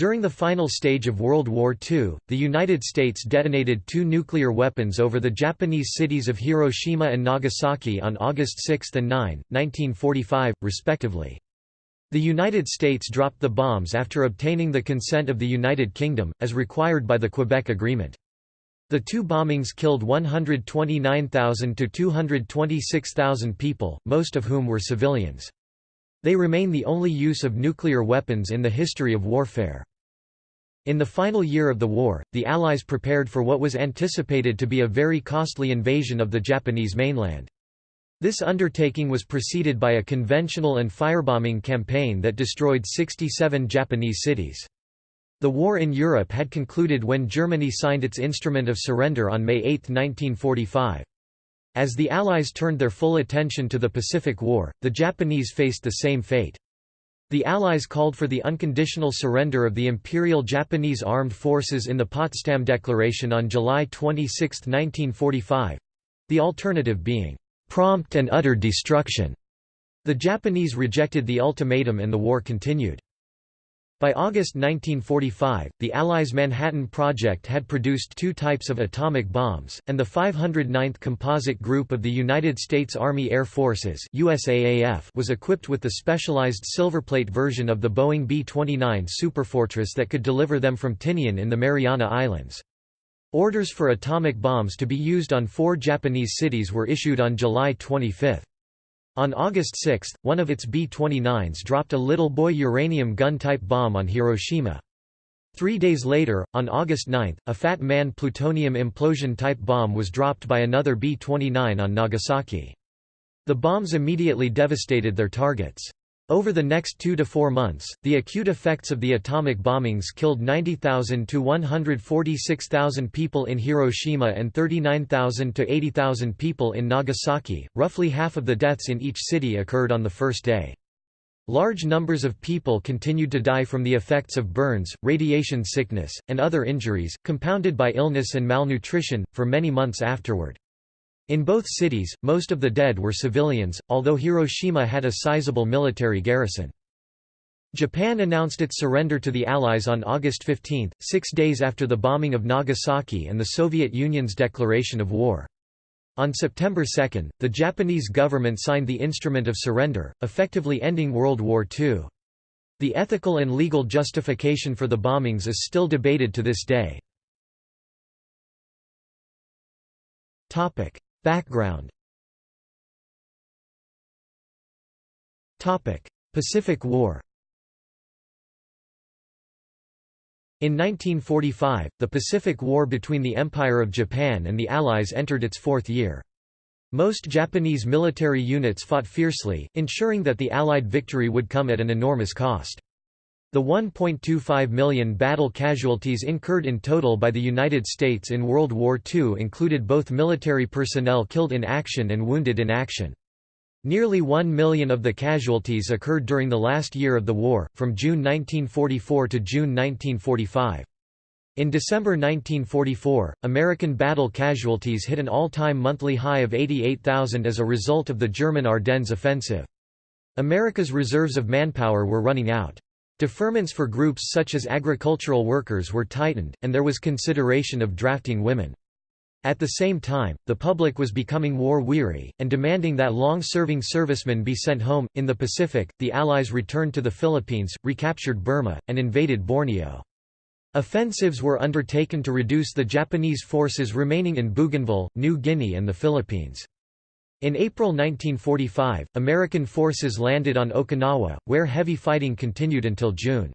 During the final stage of World War II, the United States detonated two nuclear weapons over the Japanese cities of Hiroshima and Nagasaki on August 6 and 9, 1945, respectively. The United States dropped the bombs after obtaining the consent of the United Kingdom, as required by the Quebec Agreement. The two bombings killed 129,000 to 226,000 people, most of whom were civilians. They remain the only use of nuclear weapons in the history of warfare. In the final year of the war, the Allies prepared for what was anticipated to be a very costly invasion of the Japanese mainland. This undertaking was preceded by a conventional and firebombing campaign that destroyed 67 Japanese cities. The war in Europe had concluded when Germany signed its Instrument of Surrender on May 8, 1945. As the Allies turned their full attention to the Pacific War, the Japanese faced the same fate. The Allies called for the unconditional surrender of the Imperial Japanese Armed Forces in the Potsdam Declaration on July 26, 1945—the alternative being, "...prompt and utter destruction." The Japanese rejected the ultimatum and the war continued. By August 1945, the Allies' Manhattan Project had produced two types of atomic bombs, and the 509th Composite Group of the United States Army Air Forces USAAF was equipped with the specialized silverplate version of the Boeing B-29 Superfortress that could deliver them from Tinian in the Mariana Islands. Orders for atomic bombs to be used on four Japanese cities were issued on July 25. On August 6, one of its B-29s dropped a Little Boy uranium gun-type bomb on Hiroshima. Three days later, on August 9, a Fat Man plutonium implosion-type bomb was dropped by another B-29 on Nagasaki. The bombs immediately devastated their targets. Over the next two to four months, the acute effects of the atomic bombings killed 90,000 to 146,000 people in Hiroshima and 39,000 to 80,000 people in Nagasaki. Roughly half of the deaths in each city occurred on the first day. Large numbers of people continued to die from the effects of burns, radiation sickness, and other injuries, compounded by illness and malnutrition, for many months afterward. In both cities, most of the dead were civilians, although Hiroshima had a sizable military garrison. Japan announced its surrender to the Allies on August 15, six days after the bombing of Nagasaki and the Soviet Union's declaration of war. On September 2, the Japanese government signed the Instrument of Surrender, effectively ending World War II. The ethical and legal justification for the bombings is still debated to this day. Background Pacific War In 1945, the Pacific War between the Empire of Japan and the Allies entered its fourth year. Most Japanese military units fought fiercely, ensuring that the Allied victory would come at an enormous cost. The 1.25 million battle casualties incurred in total by the United States in World War II included both military personnel killed in action and wounded in action. Nearly 1 million of the casualties occurred during the last year of the war, from June 1944 to June 1945. In December 1944, American battle casualties hit an all-time monthly high of 88,000 as a result of the German Ardennes offensive. America's reserves of manpower were running out. Deferments for groups such as agricultural workers were tightened, and there was consideration of drafting women. At the same time, the public was becoming war-weary, and demanding that long-serving servicemen be sent home. In the Pacific, the Allies returned to the Philippines, recaptured Burma, and invaded Borneo. Offensives were undertaken to reduce the Japanese forces remaining in Bougainville, New Guinea and the Philippines. In April 1945, American forces landed on Okinawa, where heavy fighting continued until June.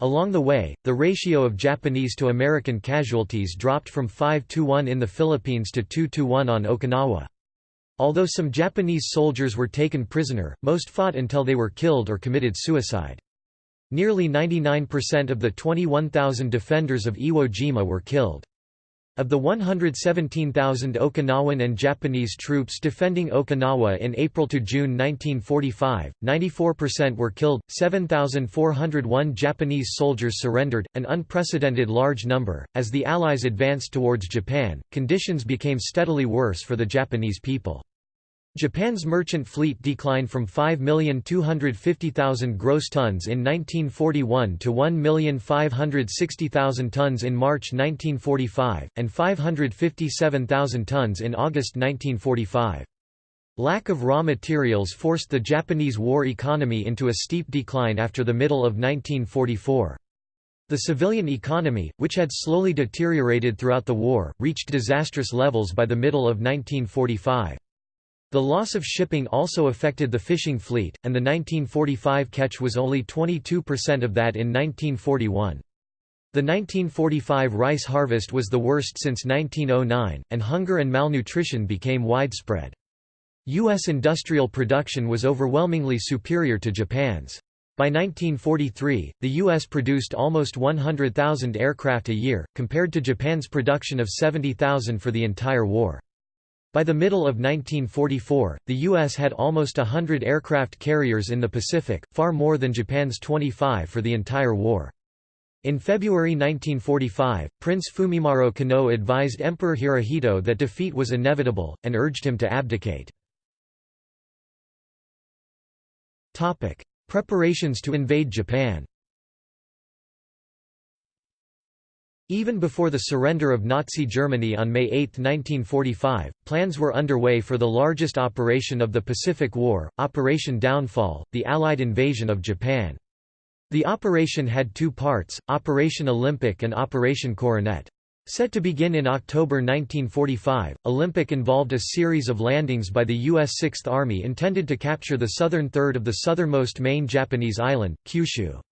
Along the way, the ratio of Japanese to American casualties dropped from 5 to 1 in the Philippines to 2 to 1 on Okinawa. Although some Japanese soldiers were taken prisoner, most fought until they were killed or committed suicide. Nearly 99% of the 21,000 defenders of Iwo Jima were killed. Of the 117,000 Okinawan and Japanese troops defending Okinawa in April to June 1945, 94% were killed, 7,401 Japanese soldiers surrendered, an unprecedented large number. As the Allies advanced towards Japan, conditions became steadily worse for the Japanese people. Japan's merchant fleet declined from 5,250,000 gross tons in 1941 to 1,560,000 tons in March 1945, and 557,000 tons in August 1945. Lack of raw materials forced the Japanese war economy into a steep decline after the middle of 1944. The civilian economy, which had slowly deteriorated throughout the war, reached disastrous levels by the middle of 1945. The loss of shipping also affected the fishing fleet, and the 1945 catch was only 22% of that in 1941. The 1945 rice harvest was the worst since 1909, and hunger and malnutrition became widespread. U.S. industrial production was overwhelmingly superior to Japan's. By 1943, the U.S. produced almost 100,000 aircraft a year, compared to Japan's production of 70,000 for the entire war. By the middle of 1944, the U.S. had almost hundred aircraft carriers in the Pacific, far more than Japan's 25 for the entire war. In February 1945, Prince Fumimaro Konoe advised Emperor Hirohito that defeat was inevitable, and urged him to abdicate. Preparations to invade Japan Even before the surrender of Nazi Germany on May 8, 1945, plans were underway for the largest operation of the Pacific War, Operation Downfall, the Allied invasion of Japan. The operation had two parts, Operation Olympic and Operation Coronet. Set to begin in October 1945, Olympic involved a series of landings by the U.S. Sixth Army intended to capture the southern third of the southernmost main Japanese island, Kyushu.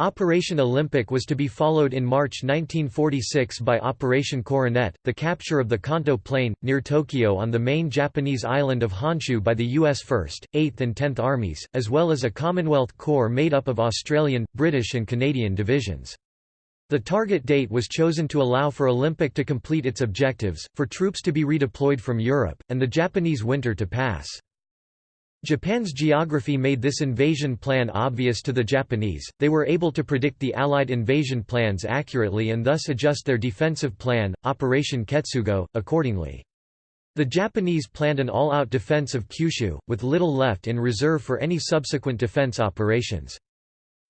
Operation Olympic was to be followed in March 1946 by Operation Coronet, the capture of the Kanto Plain, near Tokyo on the main Japanese island of Honshu by the U.S. 1st, 8th and 10th Armies, as well as a Commonwealth Corps made up of Australian, British and Canadian divisions. The target date was chosen to allow for Olympic to complete its objectives, for troops to be redeployed from Europe, and the Japanese winter to pass. Japan's geography made this invasion plan obvious to the Japanese, they were able to predict the Allied invasion plans accurately and thus adjust their defensive plan, Operation Ketsugo, accordingly. The Japanese planned an all-out defense of Kyushu, with little left in reserve for any subsequent defense operations.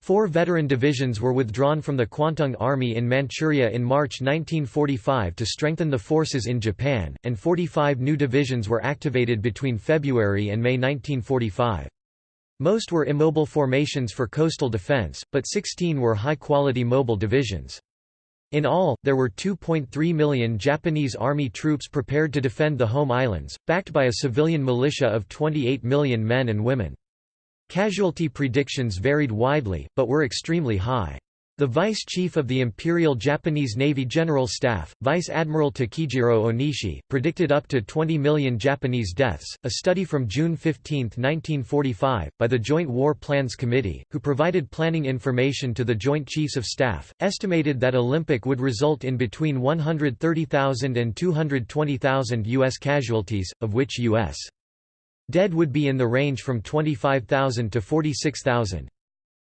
Four veteran divisions were withdrawn from the Kwantung Army in Manchuria in March 1945 to strengthen the forces in Japan, and 45 new divisions were activated between February and May 1945. Most were immobile formations for coastal defense, but 16 were high-quality mobile divisions. In all, there were 2.3 million Japanese Army troops prepared to defend the home islands, backed by a civilian militia of 28 million men and women. Casualty predictions varied widely, but were extremely high. The Vice Chief of the Imperial Japanese Navy General Staff, Vice Admiral Takijiro Onishi, predicted up to 20 million Japanese deaths. A study from June 15, 1945, by the Joint War Plans Committee, who provided planning information to the Joint Chiefs of Staff, estimated that Olympic would result in between 130,000 and 220,000 U.S. casualties, of which U.S. Dead would be in the range from 25,000 to 46,000.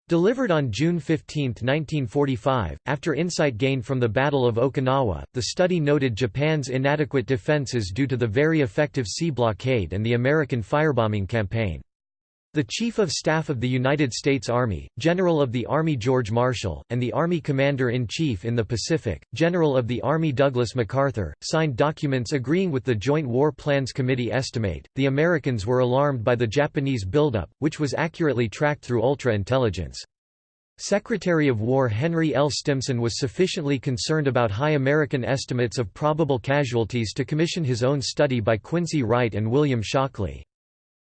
Delivered on June 15, 1945, after insight gained from the Battle of Okinawa, the study noted Japan's inadequate defenses due to the very effective sea blockade and the American firebombing campaign. The Chief of Staff of the United States Army, General of the Army George Marshall, and the Army Commander-in-Chief in the Pacific, General of the Army Douglas MacArthur, signed documents agreeing with the Joint War Plans Committee estimate. The Americans were alarmed by the Japanese buildup, which was accurately tracked through ultra-intelligence. Secretary of War Henry L. Stimson was sufficiently concerned about high American estimates of probable casualties to commission his own study by Quincy Wright and William Shockley.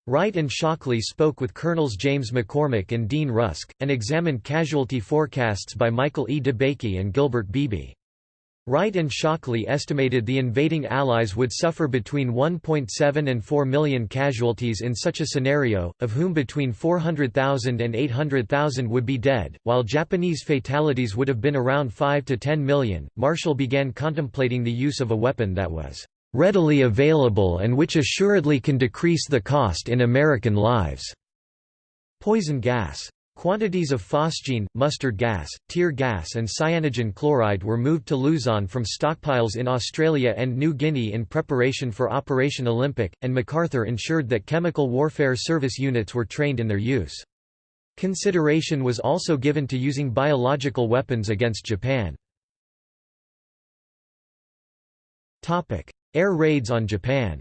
Wright and Shockley spoke with Colonels James McCormick and Dean Rusk, and examined casualty forecasts by Michael E. DeBakey and Gilbert Beebe. Wright and Shockley estimated the invading Allies would suffer between 1.7 and 4 million casualties in such a scenario, of whom between 400,000 and 800,000 would be dead, while Japanese fatalities would have been around 5 to 10 million. Marshall began contemplating the use of a weapon that was readily available and which assuredly can decrease the cost in American lives. Poison gas. Quantities of phosgene, mustard gas, tear gas and cyanogen chloride were moved to Luzon from stockpiles in Australia and New Guinea in preparation for Operation Olympic, and MacArthur ensured that chemical warfare service units were trained in their use. Consideration was also given to using biological weapons against Japan. Air raids on Japan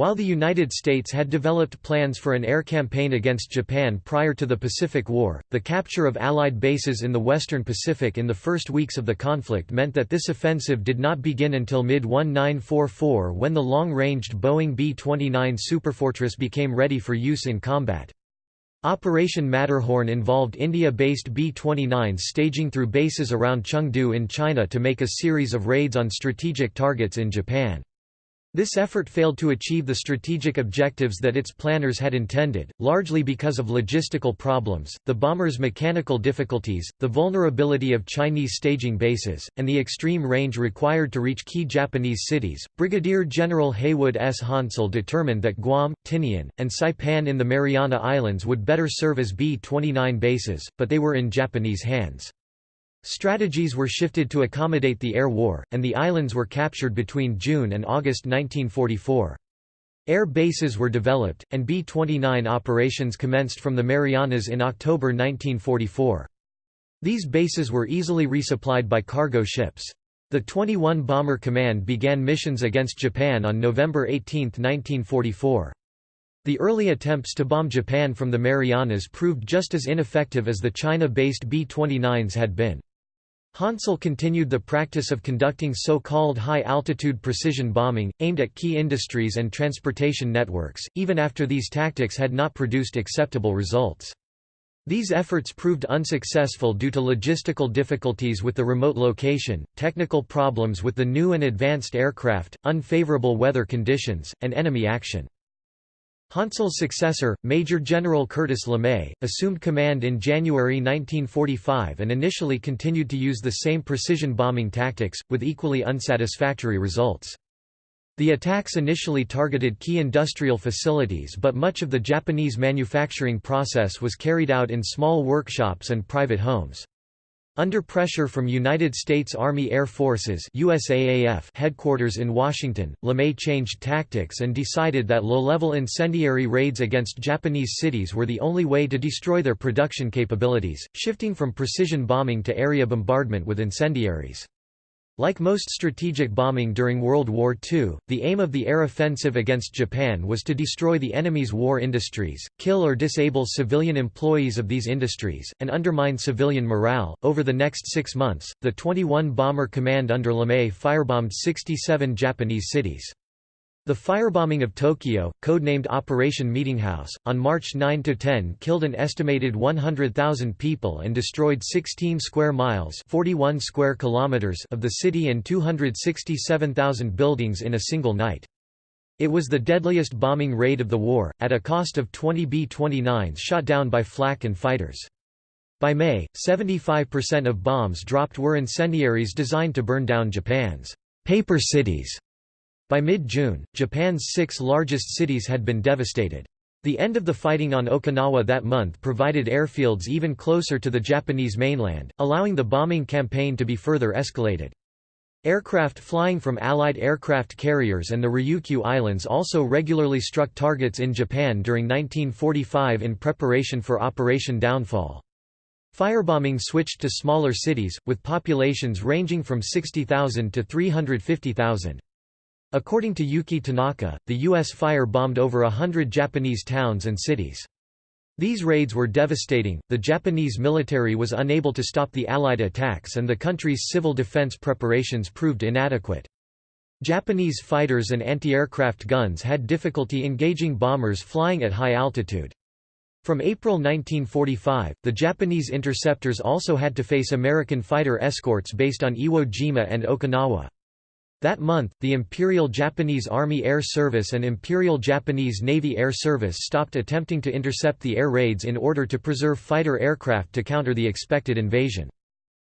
While the United States had developed plans for an air campaign against Japan prior to the Pacific War, the capture of Allied bases in the western Pacific in the first weeks of the conflict meant that this offensive did not begin until mid-1944 when the long-ranged Boeing B-29 Superfortress became ready for use in combat. Operation Matterhorn involved India-based B-29s staging through bases around Chengdu in China to make a series of raids on strategic targets in Japan. This effort failed to achieve the strategic objectives that its planners had intended, largely because of logistical problems, the bomber's mechanical difficulties, the vulnerability of Chinese staging bases, and the extreme range required to reach key Japanese cities. Brigadier General Haywood S. Hansell determined that Guam, Tinian, and Saipan in the Mariana Islands would better serve as B 29 bases, but they were in Japanese hands. Strategies were shifted to accommodate the air war, and the islands were captured between June and August 1944. Air bases were developed, and B-29 operations commenced from the Marianas in October 1944. These bases were easily resupplied by cargo ships. The 21 Bomber Command began missions against Japan on November 18, 1944. The early attempts to bomb Japan from the Marianas proved just as ineffective as the China-based B-29s had been. Hansell continued the practice of conducting so-called high-altitude precision bombing, aimed at key industries and transportation networks, even after these tactics had not produced acceptable results. These efforts proved unsuccessful due to logistical difficulties with the remote location, technical problems with the new and advanced aircraft, unfavorable weather conditions, and enemy action. Hansell's successor, Major General Curtis LeMay, assumed command in January 1945 and initially continued to use the same precision bombing tactics, with equally unsatisfactory results. The attacks initially targeted key industrial facilities but much of the Japanese manufacturing process was carried out in small workshops and private homes. Under pressure from United States Army Air Forces USAAF headquarters in Washington, LeMay changed tactics and decided that low-level incendiary raids against Japanese cities were the only way to destroy their production capabilities, shifting from precision bombing to area bombardment with incendiaries. Like most strategic bombing during World War II, the aim of the air offensive against Japan was to destroy the enemy's war industries, kill or disable civilian employees of these industries, and undermine civilian morale. Over the next six months, the 21 Bomber Command under LeMay firebombed 67 Japanese cities. The firebombing of Tokyo, codenamed Operation Meetinghouse, on March 9–10 killed an estimated 100,000 people and destroyed 16 square miles 41 square kilometers of the city and 267,000 buildings in a single night. It was the deadliest bombing raid of the war, at a cost of 20 B-29s shot down by flak and fighters. By May, 75% of bombs dropped were incendiaries designed to burn down Japan's paper cities by mid-June, Japan's six largest cities had been devastated. The end of the fighting on Okinawa that month provided airfields even closer to the Japanese mainland, allowing the bombing campaign to be further escalated. Aircraft flying from Allied aircraft carriers and the Ryukyu Islands also regularly struck targets in Japan during 1945 in preparation for Operation Downfall. Firebombing switched to smaller cities, with populations ranging from 60,000 to 350,000. According to Yuki Tanaka, the U.S. fire-bombed over a hundred Japanese towns and cities. These raids were devastating, the Japanese military was unable to stop the Allied attacks and the country's civil defense preparations proved inadequate. Japanese fighters and anti-aircraft guns had difficulty engaging bombers flying at high altitude. From April 1945, the Japanese interceptors also had to face American fighter escorts based on Iwo Jima and Okinawa. That month, the Imperial Japanese Army Air Service and Imperial Japanese Navy Air Service stopped attempting to intercept the air raids in order to preserve fighter aircraft to counter the expected invasion.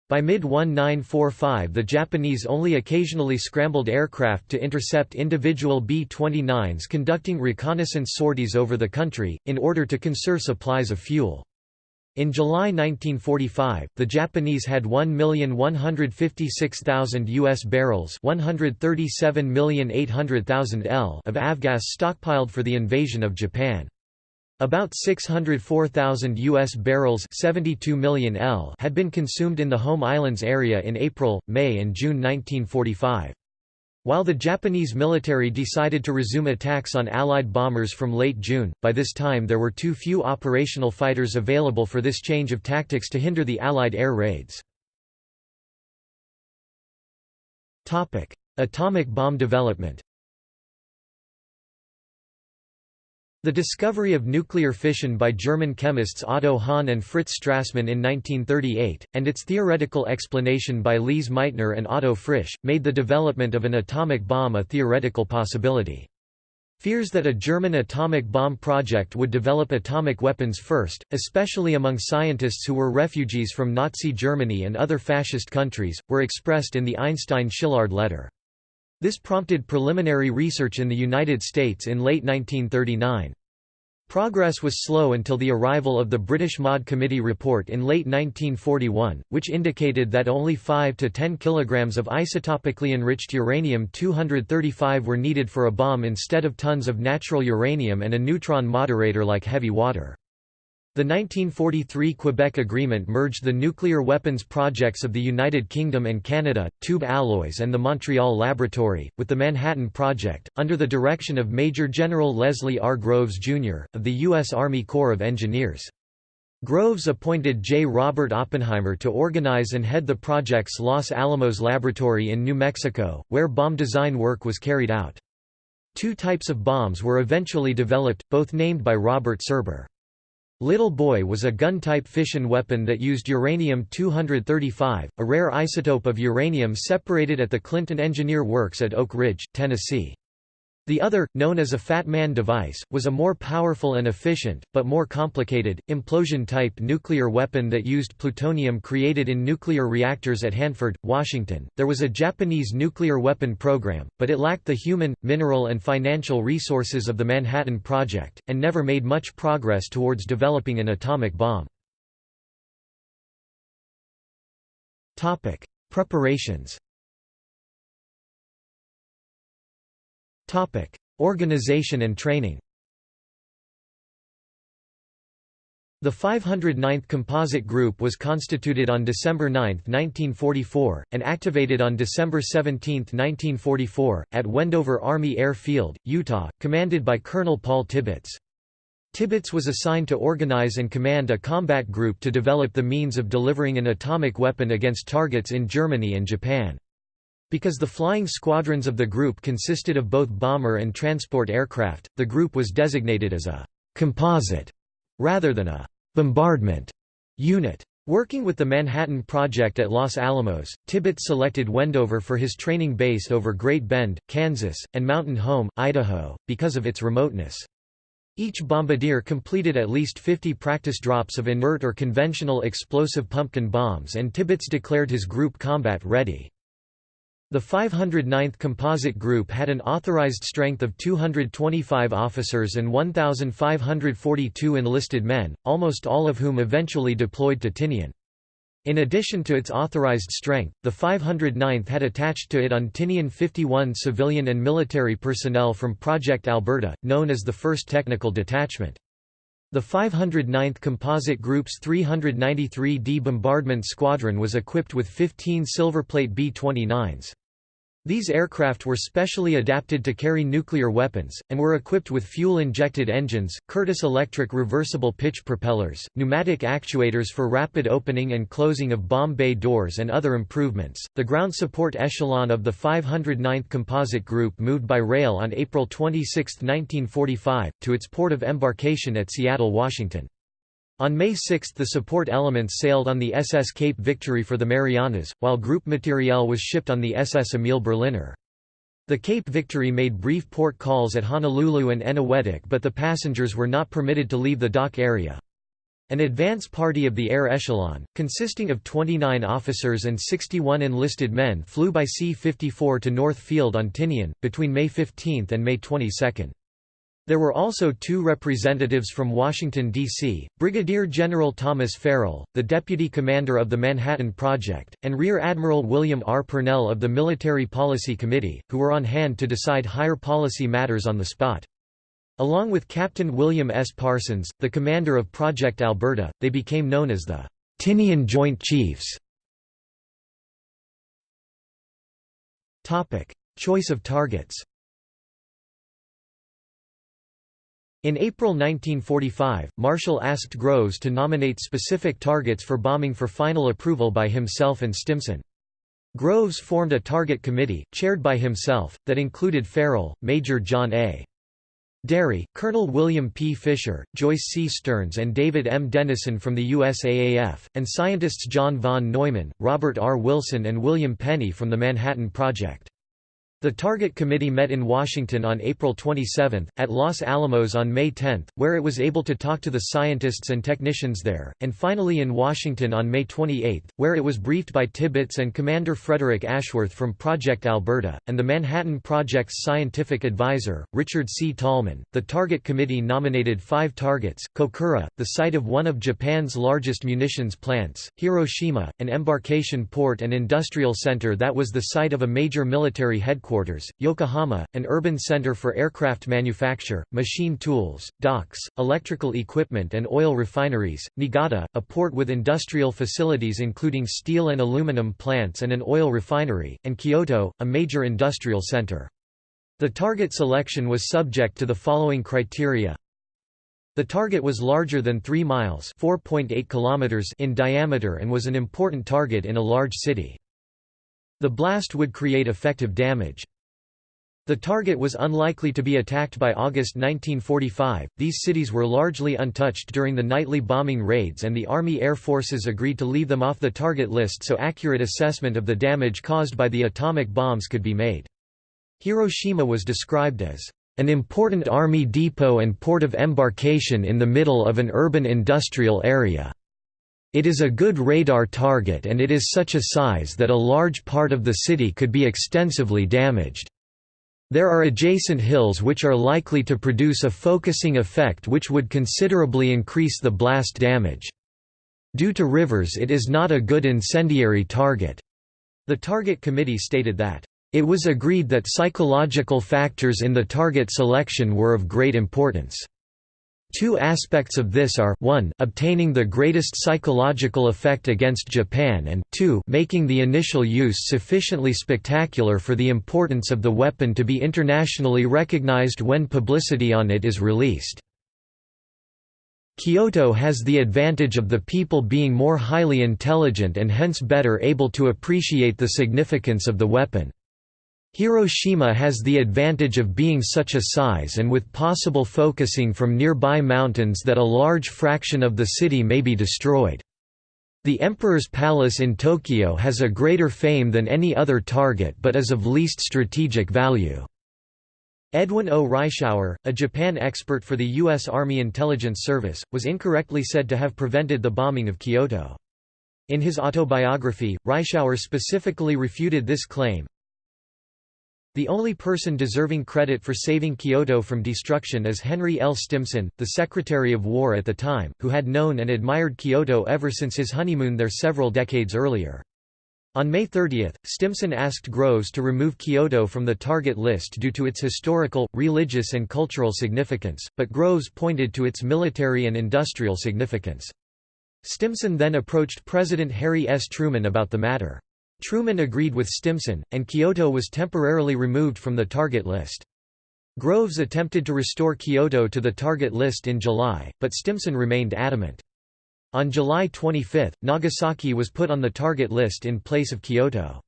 By mid-1945 the Japanese only occasionally scrambled aircraft to intercept individual B-29s conducting reconnaissance sorties over the country, in order to conserve supplies of fuel. In July 1945, the Japanese had 1,156,000 U.S. barrels 137,800,000 L of avgas stockpiled for the invasion of Japan. About 604,000 U.S. barrels 72 million L had been consumed in the home islands area in April, May and June 1945. While the Japanese military decided to resume attacks on Allied bombers from late June, by this time there were too few operational fighters available for this change of tactics to hinder the Allied air raids. Atomic bomb development The discovery of nuclear fission by German chemists Otto Hahn and Fritz Strassmann in 1938, and its theoretical explanation by Lise Meitner and Otto Frisch, made the development of an atomic bomb a theoretical possibility. Fears that a German atomic bomb project would develop atomic weapons first, especially among scientists who were refugees from Nazi Germany and other fascist countries, were expressed in the Einstein-Szilard letter. This prompted preliminary research in the United States in late 1939. Progress was slow until the arrival of the British Maud Committee report in late 1941, which indicated that only 5 to 10 kilograms of isotopically enriched uranium-235 were needed for a bomb instead of tons of natural uranium and a neutron moderator like heavy water. The 1943 Quebec Agreement merged the nuclear weapons projects of the United Kingdom and Canada, Tube Alloys and the Montreal Laboratory, with the Manhattan Project, under the direction of Major General Leslie R. Groves, Jr., of the U.S. Army Corps of Engineers. Groves appointed J. Robert Oppenheimer to organize and head the project's Los Alamos Laboratory in New Mexico, where bomb design work was carried out. Two types of bombs were eventually developed, both named by Robert Serber. Little Boy was a gun-type fission weapon that used uranium-235, a rare isotope of uranium separated at the Clinton Engineer Works at Oak Ridge, Tennessee. The other, known as a Fat Man device, was a more powerful and efficient, but more complicated, implosion-type nuclear weapon that used plutonium created in nuclear reactors at Hanford, Washington. There was a Japanese nuclear weapon program, but it lacked the human, mineral and financial resources of the Manhattan Project, and never made much progress towards developing an atomic bomb. Preparations Organization and training The 509th Composite Group was constituted on December 9, 1944, and activated on December 17, 1944, at Wendover Army Air Field, Utah, commanded by Colonel Paul Tibbets. Tibbets was assigned to organize and command a combat group to develop the means of delivering an atomic weapon against targets in Germany and Japan. Because the flying squadrons of the group consisted of both bomber and transport aircraft, the group was designated as a «composite» rather than a «bombardment» unit. Working with the Manhattan Project at Los Alamos, Tibbets selected Wendover for his training base over Great Bend, Kansas, and Mountain Home, Idaho, because of its remoteness. Each bombardier completed at least 50 practice drops of inert or conventional explosive pumpkin bombs and Tibbets declared his group combat ready. The 509th Composite Group had an authorized strength of 225 officers and 1,542 enlisted men, almost all of whom eventually deployed to Tinian. In addition to its authorized strength, the 509th had attached to it on Tinian 51 civilian and military personnel from Project Alberta, known as the 1st Technical Detachment. The 509th Composite Group's 393d Bombardment Squadron was equipped with 15 Silverplate B-29s. These aircraft were specially adapted to carry nuclear weapons, and were equipped with fuel-injected engines, Curtiss electric reversible pitch propellers, pneumatic actuators for rapid opening and closing of bomb bay doors and other improvements. The ground support echelon of the 509th Composite Group moved by rail on April 26, 1945, to its port of embarkation at Seattle, Washington. On May 6 the support elements sailed on the SS Cape Victory for the Marianas, while group materiel was shipped on the SS Emil Berliner. The Cape Victory made brief port calls at Honolulu and Eniwetok but the passengers were not permitted to leave the dock area. An advance party of the air echelon, consisting of 29 officers and 61 enlisted men flew by C-54 to North Field on Tinian, between May 15 and May 22. There were also two representatives from Washington, D.C., Brigadier General Thomas Farrell, the deputy commander of the Manhattan Project, and Rear Admiral William R. Purnell of the Military Policy Committee, who were on hand to decide higher policy matters on the spot. Along with Captain William S. Parsons, the commander of Project Alberta, they became known as the Tinian Joint Chiefs. Choice of targets In April 1945, Marshall asked Groves to nominate specific targets for bombing for final approval by himself and Stimson. Groves formed a target committee, chaired by himself, that included Farrell, Major John A. Derry, Colonel William P. Fisher, Joyce C. Stearns and David M. Dennison from the USAAF, and scientists John von Neumann, Robert R. Wilson and William Penney from the Manhattan Project. The Target Committee met in Washington on April 27, at Los Alamos on May 10, where it was able to talk to the scientists and technicians there, and finally in Washington on May 28, where it was briefed by Tibbets and Commander Frederick Ashworth from Project Alberta, and the Manhattan Project's scientific advisor, Richard C. Tolman. The Target Committee nominated five targets Kokura, the site of one of Japan's largest munitions plants, Hiroshima, an embarkation port and industrial center that was the site of a major military headquarters headquarters, Yokohama, an urban center for aircraft manufacture, machine tools, docks, electrical equipment and oil refineries, Niigata, a port with industrial facilities including steel and aluminum plants and an oil refinery, and Kyoto, a major industrial center. The target selection was subject to the following criteria. The target was larger than 3 miles kilometers in diameter and was an important target in a large city. The blast would create effective damage. The target was unlikely to be attacked by August 1945. These cities were largely untouched during the nightly bombing raids, and the Army Air Forces agreed to leave them off the target list so accurate assessment of the damage caused by the atomic bombs could be made. Hiroshima was described as an important army depot and port of embarkation in the middle of an urban industrial area. It is a good radar target and it is such a size that a large part of the city could be extensively damaged. There are adjacent hills which are likely to produce a focusing effect which would considerably increase the blast damage. Due to rivers it is not a good incendiary target. The Target Committee stated that, "...it was agreed that psychological factors in the target selection were of great importance." Two aspects of this are 1 obtaining the greatest psychological effect against Japan and 2 making the initial use sufficiently spectacular for the importance of the weapon to be internationally recognized when publicity on it is released. Kyoto has the advantage of the people being more highly intelligent and hence better able to appreciate the significance of the weapon. Hiroshima has the advantage of being such a size and with possible focusing from nearby mountains that a large fraction of the city may be destroyed. The Emperor's Palace in Tokyo has a greater fame than any other target but is of least strategic value. Edwin O. Reischauer, a Japan expert for the U.S. Army Intelligence Service, was incorrectly said to have prevented the bombing of Kyoto. In his autobiography, Reischauer specifically refuted this claim, the only person deserving credit for saving Kyoto from destruction is Henry L. Stimson, the Secretary of War at the time, who had known and admired Kyoto ever since his honeymoon there several decades earlier. On May 30, Stimson asked Groves to remove Kyoto from the target list due to its historical, religious and cultural significance, but Groves pointed to its military and industrial significance. Stimson then approached President Harry S. Truman about the matter. Truman agreed with Stimson, and Kyoto was temporarily removed from the target list. Groves attempted to restore Kyoto to the target list in July, but Stimson remained adamant. On July 25, Nagasaki was put on the target list in place of Kyoto.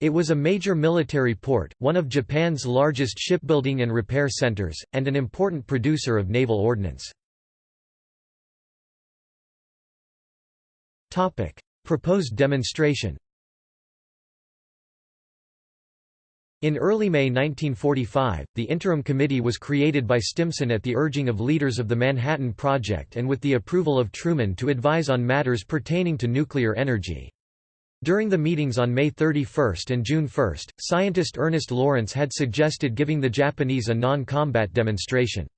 It was a major military port, one of Japan's largest shipbuilding and repair centers, and an important producer of naval ordnance. Proposed demonstration In early May 1945, the Interim Committee was created by Stimson at the urging of leaders of the Manhattan Project and with the approval of Truman to advise on matters pertaining to nuclear energy. During the meetings on May 31 and June 1, scientist Ernest Lawrence had suggested giving the Japanese a non-combat demonstration.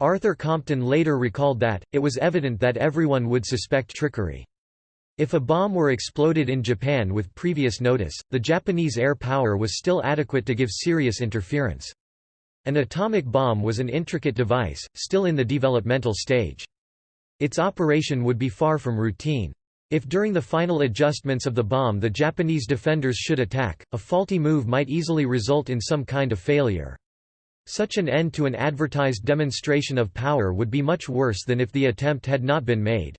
Arthur Compton later recalled that, it was evident that everyone would suspect trickery. If a bomb were exploded in Japan with previous notice, the Japanese air power was still adequate to give serious interference. An atomic bomb was an intricate device, still in the developmental stage. Its operation would be far from routine. If during the final adjustments of the bomb the Japanese defenders should attack, a faulty move might easily result in some kind of failure. Such an end to an advertised demonstration of power would be much worse than if the attempt had not been made.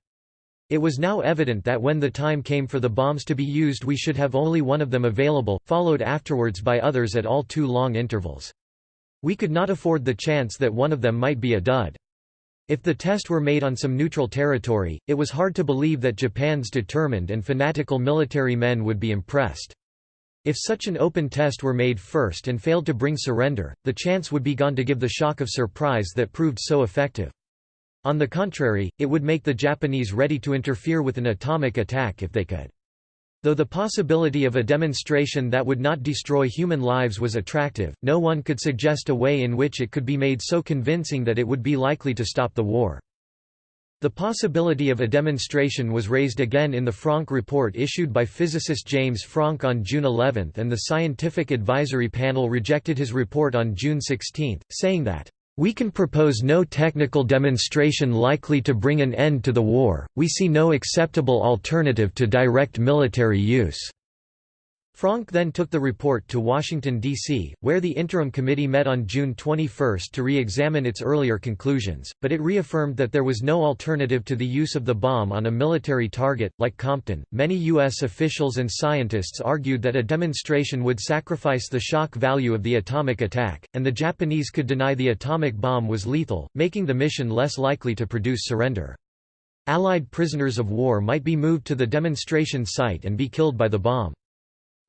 It was now evident that when the time came for the bombs to be used we should have only one of them available, followed afterwards by others at all too long intervals. We could not afford the chance that one of them might be a dud. If the test were made on some neutral territory, it was hard to believe that Japan's determined and fanatical military men would be impressed. If such an open test were made first and failed to bring surrender, the chance would be gone to give the shock of surprise that proved so effective. On the contrary, it would make the Japanese ready to interfere with an atomic attack if they could. Though the possibility of a demonstration that would not destroy human lives was attractive, no one could suggest a way in which it could be made so convincing that it would be likely to stop the war. The possibility of a demonstration was raised again in the Franck report issued by physicist James Franck on June 11 and the Scientific Advisory Panel rejected his report on June 16, saying that we can propose no technical demonstration likely to bring an end to the war, we see no acceptable alternative to direct military use. Franck then took the report to Washington, D.C., where the Interim Committee met on June 21 to re-examine its earlier conclusions, but it reaffirmed that there was no alternative to the use of the bomb on a military target, like Compton. Many U.S. officials and scientists argued that a demonstration would sacrifice the shock value of the atomic attack, and the Japanese could deny the atomic bomb was lethal, making the mission less likely to produce surrender. Allied prisoners of war might be moved to the demonstration site and be killed by the bomb.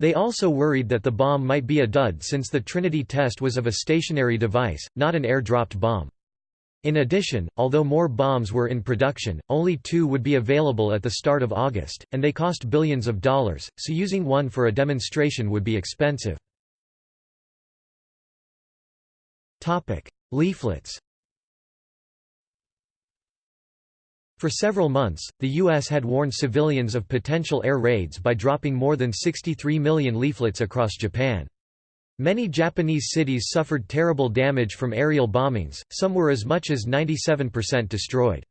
They also worried that the bomb might be a dud since the Trinity test was of a stationary device, not an air-dropped bomb. In addition, although more bombs were in production, only two would be available at the start of August, and they cost billions of dollars, so using one for a demonstration would be expensive. Leaflets For several months, the U.S. had warned civilians of potential air raids by dropping more than 63 million leaflets across Japan. Many Japanese cities suffered terrible damage from aerial bombings, some were as much as 97% destroyed.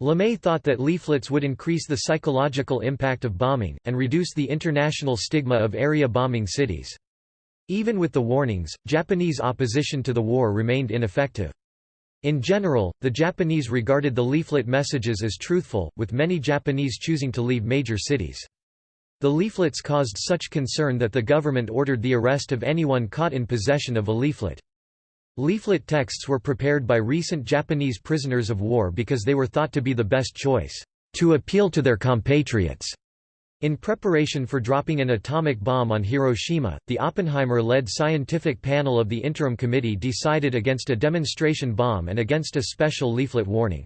LeMay thought that leaflets would increase the psychological impact of bombing, and reduce the international stigma of area bombing cities. Even with the warnings, Japanese opposition to the war remained ineffective. In general, the Japanese regarded the leaflet messages as truthful, with many Japanese choosing to leave major cities. The leaflets caused such concern that the government ordered the arrest of anyone caught in possession of a leaflet. Leaflet texts were prepared by recent Japanese prisoners of war because they were thought to be the best choice, to appeal to their compatriots. In preparation for dropping an atomic bomb on Hiroshima, the Oppenheimer-led scientific panel of the Interim Committee decided against a demonstration bomb and against a special leaflet warning.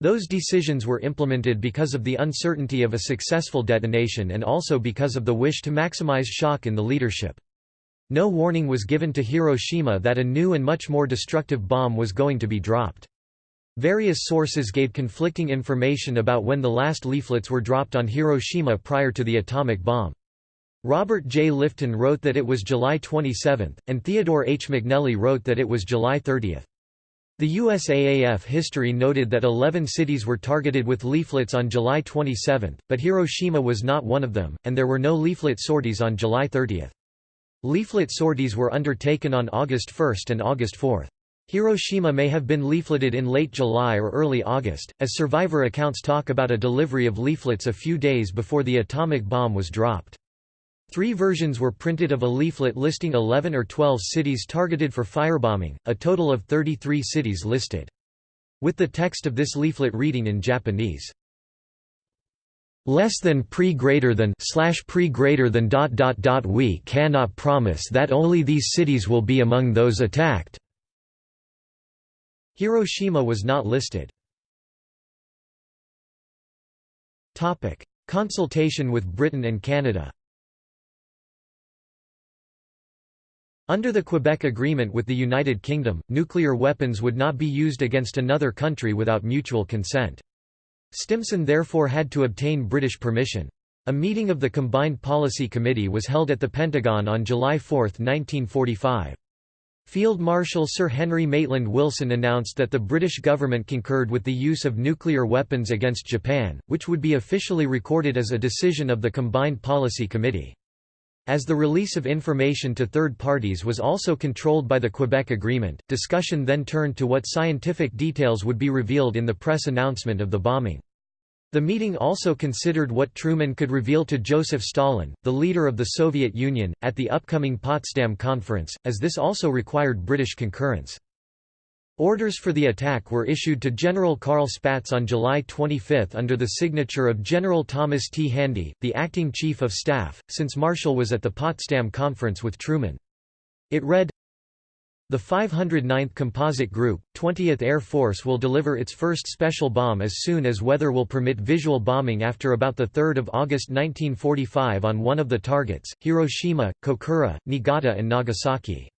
Those decisions were implemented because of the uncertainty of a successful detonation and also because of the wish to maximize shock in the leadership. No warning was given to Hiroshima that a new and much more destructive bomb was going to be dropped. Various sources gave conflicting information about when the last leaflets were dropped on Hiroshima prior to the atomic bomb. Robert J. Lifton wrote that it was July 27, and Theodore H. McNelly wrote that it was July 30. The USAAF history noted that 11 cities were targeted with leaflets on July 27, but Hiroshima was not one of them, and there were no leaflet sorties on July 30. Leaflet sorties were undertaken on August 1 and August 4. Hiroshima may have been leafleted in late July or early August, as survivor accounts talk about a delivery of leaflets a few days before the atomic bomb was dropped. Three versions were printed of a leaflet listing 11 or 12 cities targeted for firebombing, a total of 33 cities listed. With the text of this leaflet reading in Japanese. less than pre greater than slash pre greater than dot dot dot we cannot promise that only these cities will be among those attacked Hiroshima was not listed topic consultation with Britain and Canada Under the Quebec Agreement with the United Kingdom, nuclear weapons would not be used against another country without mutual consent. Stimson therefore had to obtain British permission. A meeting of the Combined Policy Committee was held at the Pentagon on July 4, 1945. Field Marshal Sir Henry Maitland Wilson announced that the British government concurred with the use of nuclear weapons against Japan, which would be officially recorded as a decision of the Combined Policy Committee. As the release of information to third parties was also controlled by the Quebec Agreement, discussion then turned to what scientific details would be revealed in the press announcement of the bombing. The meeting also considered what Truman could reveal to Joseph Stalin, the leader of the Soviet Union, at the upcoming Potsdam Conference, as this also required British concurrence. Orders for the attack were issued to General Carl Spaatz on July 25 under the signature of General Thomas T. Handy, the acting chief of staff, since Marshall was at the Potsdam Conference with Truman. It read, The 509th Composite Group, 20th Air Force will deliver its first special bomb as soon as weather will permit visual bombing after about 3 August 1945 on one of the targets, Hiroshima, Kokura, Niigata and Nagasaki.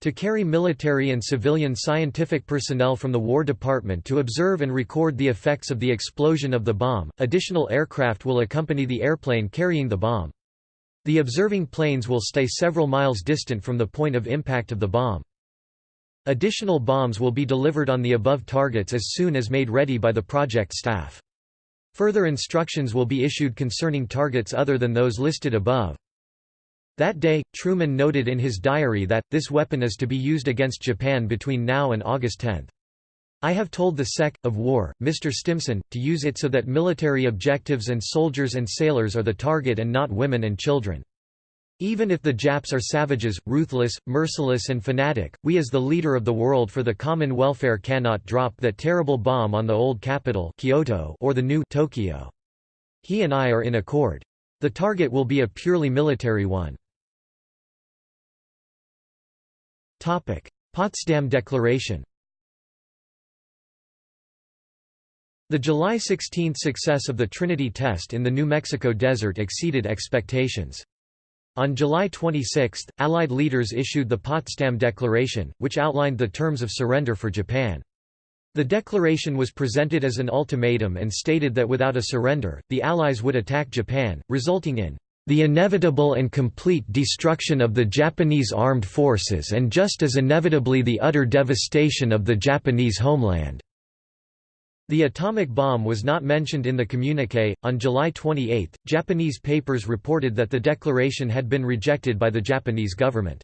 To carry military and civilian scientific personnel from the War Department to observe and record the effects of the explosion of the bomb, additional aircraft will accompany the airplane carrying the bomb. The observing planes will stay several miles distant from the point of impact of the bomb. Additional bombs will be delivered on the above targets as soon as made ready by the project staff. Further instructions will be issued concerning targets other than those listed above. That day, Truman noted in his diary that, this weapon is to be used against Japan between now and August 10. I have told the Sec. of War, Mr. Stimson, to use it so that military objectives and soldiers and sailors are the target and not women and children. Even if the Japs are savages, ruthless, merciless and fanatic, we as the leader of the world for the common welfare cannot drop that terrible bomb on the old capital Kyoto or the new Tokyo. He and I are in accord. The target will be a purely military one. Potsdam Declaration The July 16 success of the Trinity test in the New Mexico desert exceeded expectations. On July 26, Allied leaders issued the Potsdam Declaration, which outlined the terms of surrender for Japan. The declaration was presented as an ultimatum and stated that without a surrender, the Allies would attack Japan, resulting in the inevitable and complete destruction of the Japanese armed forces and just as inevitably the utter devastation of the Japanese homeland." The atomic bomb was not mentioned in the communique. On July 28, Japanese papers reported that the declaration had been rejected by the Japanese government.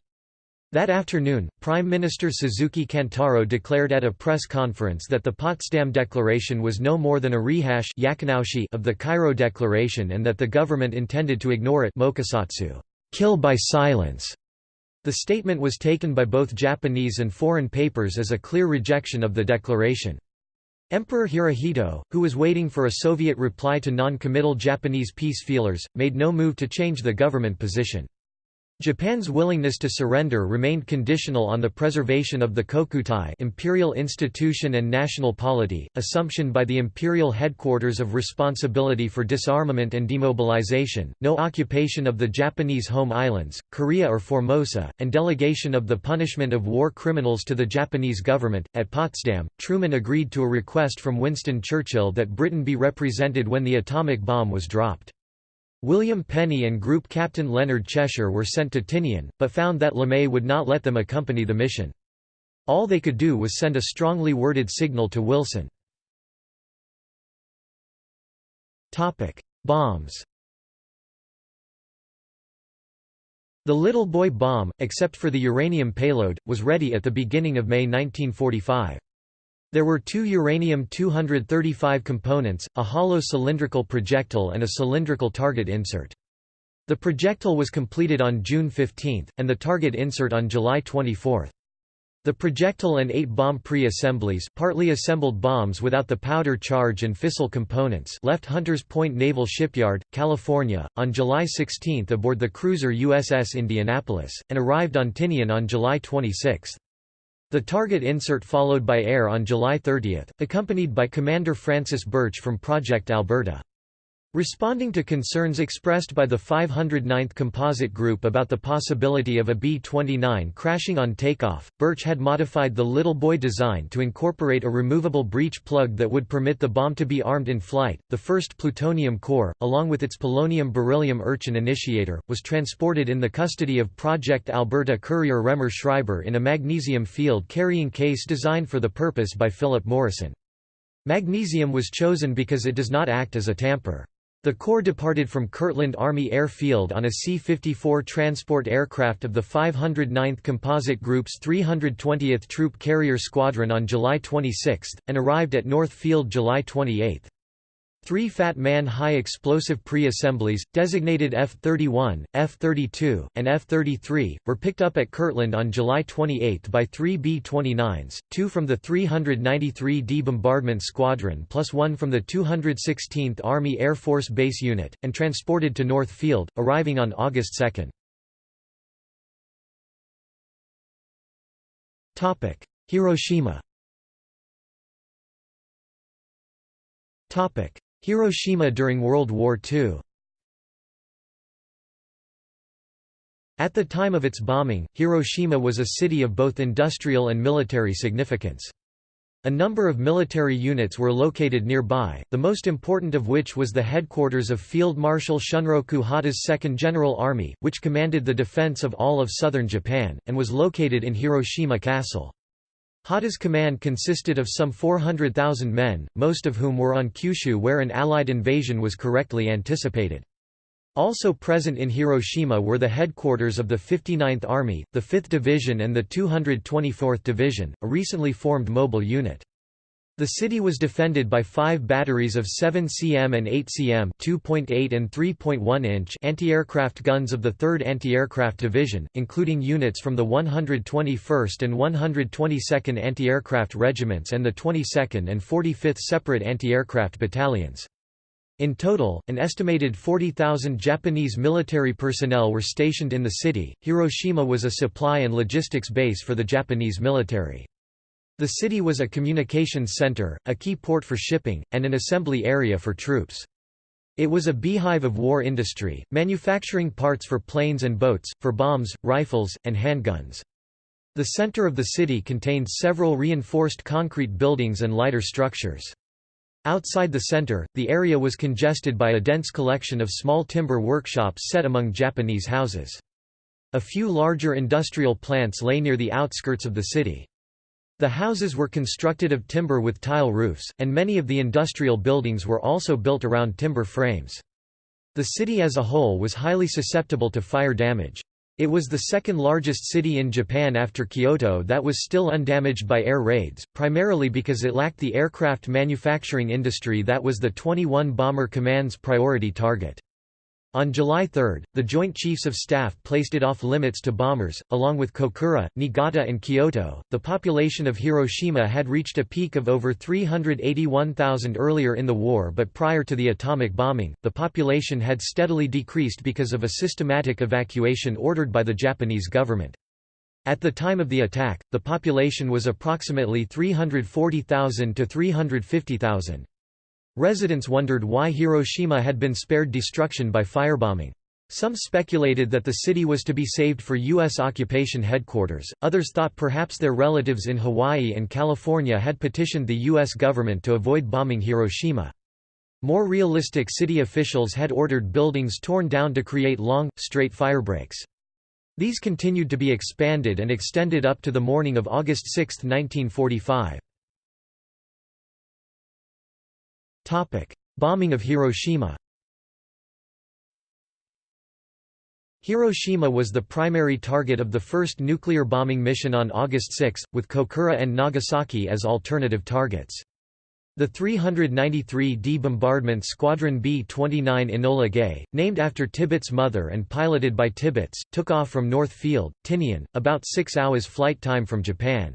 That afternoon, Prime Minister Suzuki Kantaro declared at a press conference that the Potsdam Declaration was no more than a rehash of the Cairo Declaration and that the government intended to ignore it kill by silence. The statement was taken by both Japanese and foreign papers as a clear rejection of the declaration. Emperor Hirohito, who was waiting for a Soviet reply to non-committal Japanese peace feelers, made no move to change the government position. Japan's willingness to surrender remained conditional on the preservation of the Kokutai imperial institution and national polity, assumption by the imperial headquarters of responsibility for disarmament and demobilization, no occupation of the Japanese home islands, Korea or Formosa, and delegation of the punishment of war criminals to the Japanese government. At Potsdam, Truman agreed to a request from Winston Churchill that Britain be represented when the atomic bomb was dropped. William Penney and Group Captain Leonard Cheshire were sent to Tinian, but found that LeMay would not let them accompany the mission. All they could do was send a strongly worded signal to Wilson. Bombs The Little Boy bomb, except for the uranium payload, was ready at the beginning of May 1945. There were two uranium-235 components, a hollow cylindrical projectile and a cylindrical target insert. The projectile was completed on June 15, and the target insert on July 24. The projectile and eight bomb pre-assemblies partly assembled bombs without the powder charge and fissile components left Hunters Point Naval Shipyard, California, on July 16 aboard the cruiser USS Indianapolis, and arrived on Tinian on July 26. The target insert followed by air on July 30, accompanied by Commander Francis Birch from Project Alberta. Responding to concerns expressed by the 509th Composite Group about the possibility of a B-29 crashing on takeoff, Birch had modified the Little Boy design to incorporate a removable breech plug that would permit the bomb to be armed in flight. The first plutonium core, along with its polonium-beryllium Urchin initiator, was transported in the custody of Project Alberta courier Raemer Schreiber in a magnesium field carrying case designed for the purpose by Philip Morrison. Magnesium was chosen because it does not act as a tamper. The core departed from Kirtland Army Air Field on a C-54 transport aircraft of the 509th Composite Group's 320th Troop Carrier Squadron on July 26, and arrived at North Field July 28. Three Fat Man high explosive pre-assemblies, designated F-31, F-32, and F-33, were picked up at Kirtland on July 28 by three B-29s, two from the 393d Bombardment Squadron plus one from the 216th Army Air Force Base Unit, and transported to North Field, arriving on August 2. Hiroshima Hiroshima during World War II At the time of its bombing, Hiroshima was a city of both industrial and military significance. A number of military units were located nearby, the most important of which was the headquarters of Field Marshal Shunroku Hata's Second General Army, which commanded the defense of all of southern Japan, and was located in Hiroshima Castle. Hata's command consisted of some 400,000 men, most of whom were on Kyushu where an Allied invasion was correctly anticipated. Also present in Hiroshima were the headquarters of the 59th Army, the 5th Division and the 224th Division, a recently formed mobile unit. The city was defended by five batteries of 7 cm and 8 cm 2.8 and 3.1 inch anti-aircraft guns of the 3rd Anti-Aircraft Division, including units from the 121st and 122nd Anti-Aircraft Regiments and the 22nd and 45th Separate Anti-Aircraft Battalions. In total, an estimated 40,000 Japanese military personnel were stationed in the city. Hiroshima was a supply and logistics base for the Japanese military. The city was a communications center, a key port for shipping, and an assembly area for troops. It was a beehive of war industry, manufacturing parts for planes and boats, for bombs, rifles, and handguns. The center of the city contained several reinforced concrete buildings and lighter structures. Outside the center, the area was congested by a dense collection of small timber workshops set among Japanese houses. A few larger industrial plants lay near the outskirts of the city. The houses were constructed of timber with tile roofs, and many of the industrial buildings were also built around timber frames. The city as a whole was highly susceptible to fire damage. It was the second largest city in Japan after Kyoto that was still undamaged by air raids, primarily because it lacked the aircraft manufacturing industry that was the 21 Bomber Command's priority target. On July 3, the Joint Chiefs of Staff placed it off limits to bombers. Along with Kokura, Niigata, and Kyoto, the population of Hiroshima had reached a peak of over 381,000 earlier in the war, but prior to the atomic bombing, the population had steadily decreased because of a systematic evacuation ordered by the Japanese government. At the time of the attack, the population was approximately 340,000 to 350,000. Residents wondered why Hiroshima had been spared destruction by firebombing. Some speculated that the city was to be saved for U.S. occupation headquarters, others thought perhaps their relatives in Hawaii and California had petitioned the U.S. government to avoid bombing Hiroshima. More realistic city officials had ordered buildings torn down to create long, straight firebreaks. These continued to be expanded and extended up to the morning of August 6, 1945. Topic: Bombing of Hiroshima. Hiroshima was the primary target of the first nuclear bombing mission on August 6, with Kokura and Nagasaki as alternative targets. The 393d Bombardment Squadron B-29 Enola Gay, named after Tibbets' mother and piloted by Tibbets, took off from North Field, Tinian, about six hours flight time from Japan.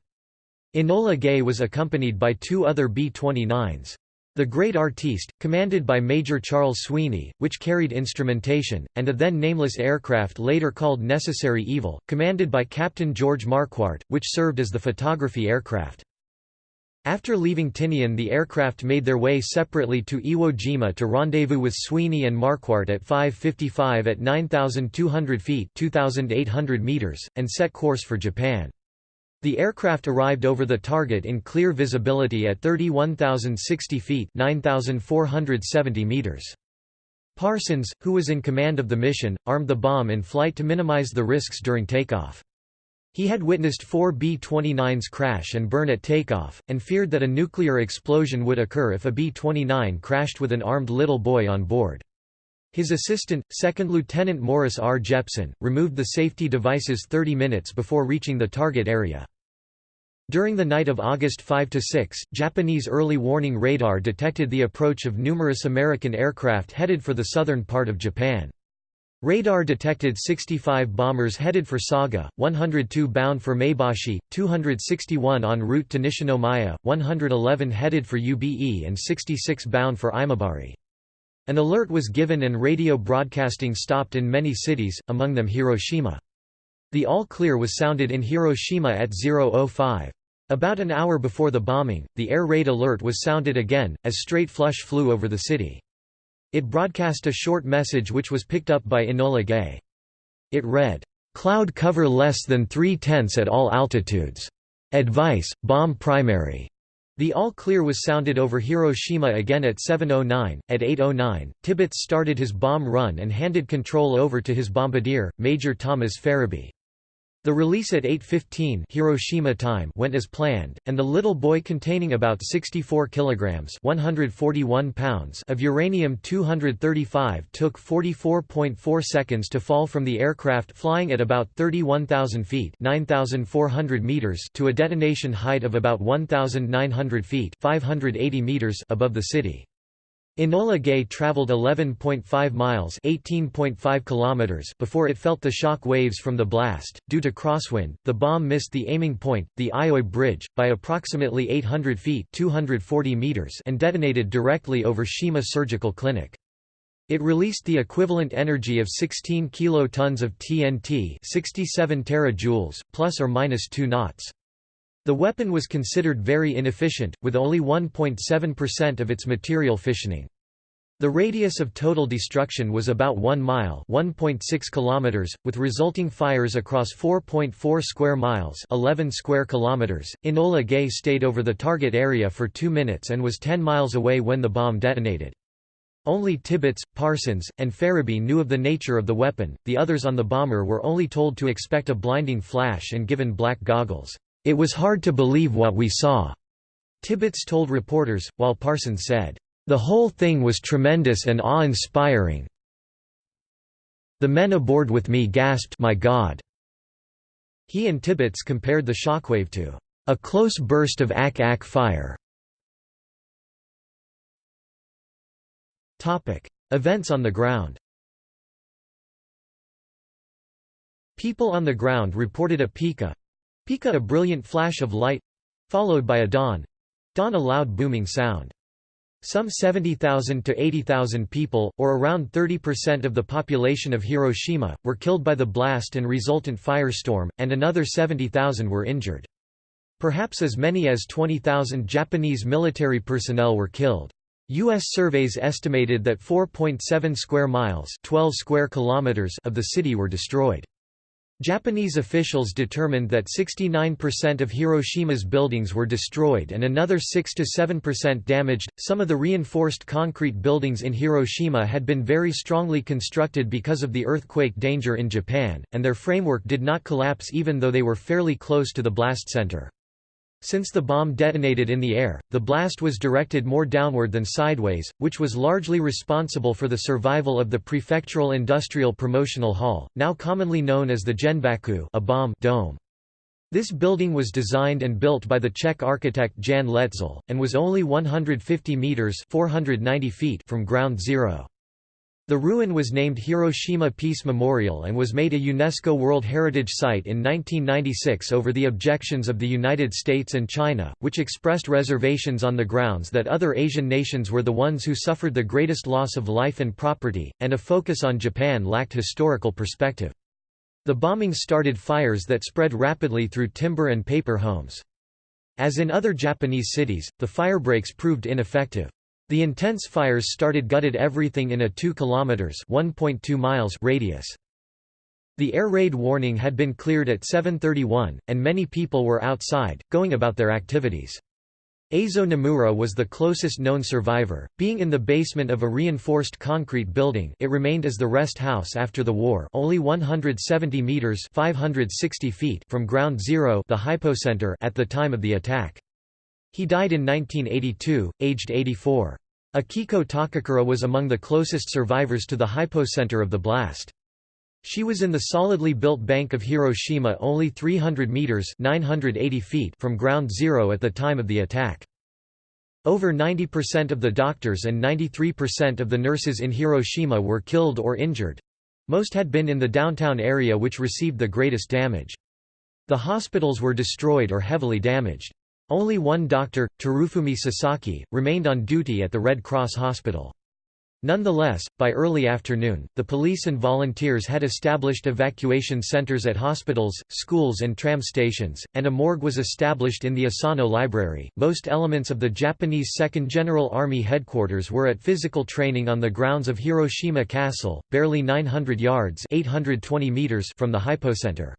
Enola Gay was accompanied by two other B-29s. The Great Artiste, commanded by Major Charles Sweeney, which carried instrumentation, and a then nameless aircraft later called Necessary Evil, commanded by Captain George Marquardt, which served as the photography aircraft. After leaving Tinian the aircraft made their way separately to Iwo Jima to rendezvous with Sweeney and Marquardt at 5.55 at 9,200 feet 2,800 meters, and set course for Japan. The aircraft arrived over the target in clear visibility at 31,060 feet 9,470 meters. Parsons, who was in command of the mission, armed the bomb in flight to minimize the risks during takeoff. He had witnessed four B-29s crash and burn at takeoff, and feared that a nuclear explosion would occur if a B-29 crashed with an armed little boy on board. His assistant, 2nd Lieutenant Morris R. Jeppson, removed the safety devices 30 minutes before reaching the target area. During the night of August 5–6, Japanese early warning radar detected the approach of numerous American aircraft headed for the southern part of Japan. Radar detected 65 bombers headed for Saga, 102 bound for Maebashi, 261 en route to Nishinomiya, 111 headed for Ube and 66 bound for Imabari. An alert was given and radio broadcasting stopped in many cities, among them Hiroshima. The all-clear was sounded in Hiroshima at 005. About an hour before the bombing, the air raid alert was sounded again, as straight flush flew over the city. It broadcast a short message which was picked up by Enola Gay. It read, "'Cloud cover less than three-tenths at all altitudes. Advice, bomb primary." The all-clear was sounded over Hiroshima again at 7.09. At 8.09, Tibbets started his bomb run and handed control over to his bombardier, Major Thomas Ferebee. The release at 8.15 Hiroshima time went as planned, and the little boy containing about 64 kilograms 141 pounds of uranium-235 took 44.4 seconds to fall from the aircraft flying at about 31,000 feet 9,400 meters to a detonation height of about 1,900 feet 580 meters above the city. Enola Gay traveled 11.5 miles (18.5 kilometers) before it felt the shock waves from the blast. Due to crosswind, the bomb missed the aiming point, the Aioi Bridge, by approximately 800 feet (240 meters) and detonated directly over Shima Surgical Clinic. It released the equivalent energy of 16 kilotons of TNT, 67 terajoules, plus or minus 2 knots. The weapon was considered very inefficient, with only 1.7% of its material fissioning. The radius of total destruction was about 1 mile (1.6 kilometers), with resulting fires across 4.4 square miles (11 square kilometers). Enola Gay stayed over the target area for 2 minutes and was 10 miles away when the bomb detonated. Only Tibbets, Parsons, and Ferebee knew of the nature of the weapon, the others on the bomber were only told to expect a blinding flash and given black goggles. It was hard to believe what we saw, Tibbets told reporters, while Parsons said, The whole thing was tremendous and awe-inspiring. The men aboard with me gasped my God. He and Tibbets compared the shockwave to a close burst of ack-ack fire. Events on the ground People on the ground reported a pika, Pika a brilliant flash of light followed by a dawn dawn a loud booming sound. Some 70,000 to 80,000 people, or around 30% of the population of Hiroshima, were killed by the blast and resultant firestorm, and another 70,000 were injured. Perhaps as many as 20,000 Japanese military personnel were killed. U.S. surveys estimated that 4.7 square miles 12 square kilometers of the city were destroyed. Japanese officials determined that 69% of Hiroshima's buildings were destroyed and another 6–7% damaged. Some of the reinforced concrete buildings in Hiroshima had been very strongly constructed because of the earthquake danger in Japan, and their framework did not collapse even though they were fairly close to the blast center. Since the bomb detonated in the air, the blast was directed more downward than sideways, which was largely responsible for the survival of the Prefectural Industrial Promotional Hall, now commonly known as the Genbaku a bomb dome. This building was designed and built by the Czech architect Jan Letzel, and was only 150 metres 490 feet from ground zero. The ruin was named Hiroshima Peace Memorial and was made a UNESCO World Heritage Site in 1996 over the objections of the United States and China, which expressed reservations on the grounds that other Asian nations were the ones who suffered the greatest loss of life and property, and a focus on Japan lacked historical perspective. The bombings started fires that spread rapidly through timber and paper homes. As in other Japanese cities, the firebreaks proved ineffective. The intense fires started gutted everything in a 2 kilometers (1.2 miles) radius. The air raid warning had been cleared at 7:31 and many people were outside going about their activities. Eizo Nomura was the closest known survivor, being in the basement of a reinforced concrete building it remained as the rest house after the war only 170 metres 560 feet from ground zero the hypocenter at the time of the attack. He died in 1982, aged 84. Akiko Takakura was among the closest survivors to the hypocenter of the blast. She was in the solidly built bank of Hiroshima only 300 meters 980 feet from ground zero at the time of the attack. Over 90% of the doctors and 93% of the nurses in Hiroshima were killed or injured. Most had been in the downtown area which received the greatest damage. The hospitals were destroyed or heavily damaged. Only one doctor, Terufumi Sasaki, remained on duty at the Red Cross Hospital. Nonetheless, by early afternoon, the police and volunteers had established evacuation centers at hospitals, schools, and tram stations, and a morgue was established in the Asano Library. Most elements of the Japanese 2nd General Army headquarters were at physical training on the grounds of Hiroshima Castle, barely 900 yards (820 meters) from the hypocenter.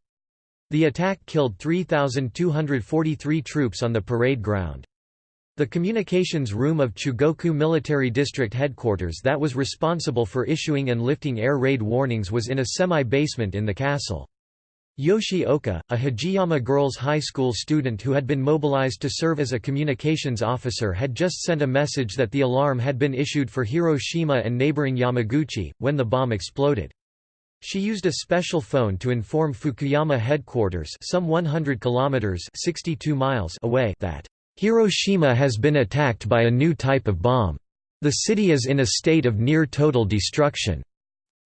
The attack killed 3,243 troops on the parade ground. The communications room of Chugoku Military District Headquarters that was responsible for issuing and lifting air raid warnings was in a semi-basement in the castle. Yoshi Oka, a Hijiyama Girls High School student who had been mobilized to serve as a communications officer had just sent a message that the alarm had been issued for Hiroshima and neighboring Yamaguchi, when the bomb exploded. She used a special phone to inform Fukuyama headquarters some 100 kilometers 62 miles away that Hiroshima has been attacked by a new type of bomb. The city is in a state of near total destruction.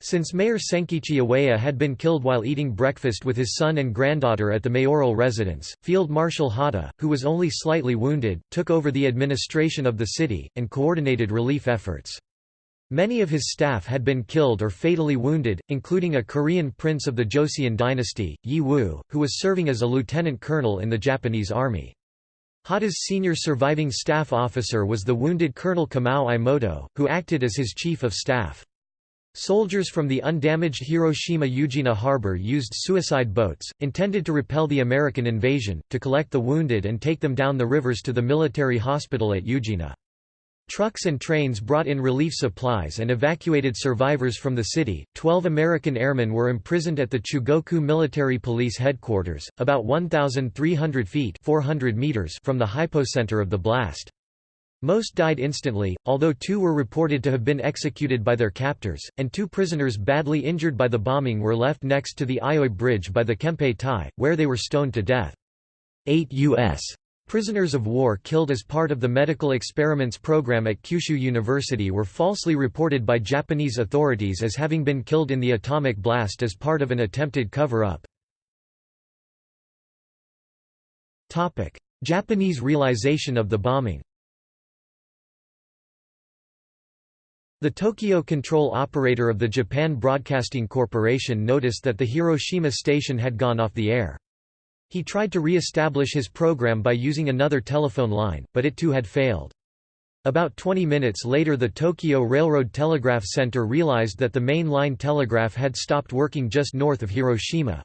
Since Mayor Senkichi Awaya had been killed while eating breakfast with his son and granddaughter at the mayoral residence, Field Marshal Hata, who was only slightly wounded, took over the administration of the city, and coordinated relief efforts. Many of his staff had been killed or fatally wounded, including a Korean prince of the Joseon dynasty, Yi Wu, who was serving as a lieutenant colonel in the Japanese army. Hata's senior surviving staff officer was the wounded Colonel Kumao Imoto, who acted as his chief of staff. Soldiers from the undamaged Hiroshima Ujina harbor used suicide boats, intended to repel the American invasion, to collect the wounded and take them down the rivers to the military hospital at Ujina. Trucks and trains brought in relief supplies and evacuated survivors from the city. Twelve American airmen were imprisoned at the Chugoku Military Police Headquarters, about 1,300 feet 400 meters from the hypocenter of the blast. Most died instantly, although two were reported to have been executed by their captors, and two prisoners badly injured by the bombing were left next to the Aioi Bridge by the Kempeitai, where they were stoned to death. Eight U.S. Prisoners of war killed as part of the medical experiments program at Kyushu University were falsely reported by Japanese authorities as having been killed in the atomic blast as part of an attempted cover-up. Japanese realization of the bombing The Tokyo control operator of the Japan Broadcasting Corporation noticed that the Hiroshima station had gone off the air. He tried to re-establish his program by using another telephone line, but it too had failed. About 20 minutes later the Tokyo Railroad Telegraph Center realized that the main line telegraph had stopped working just north of Hiroshima.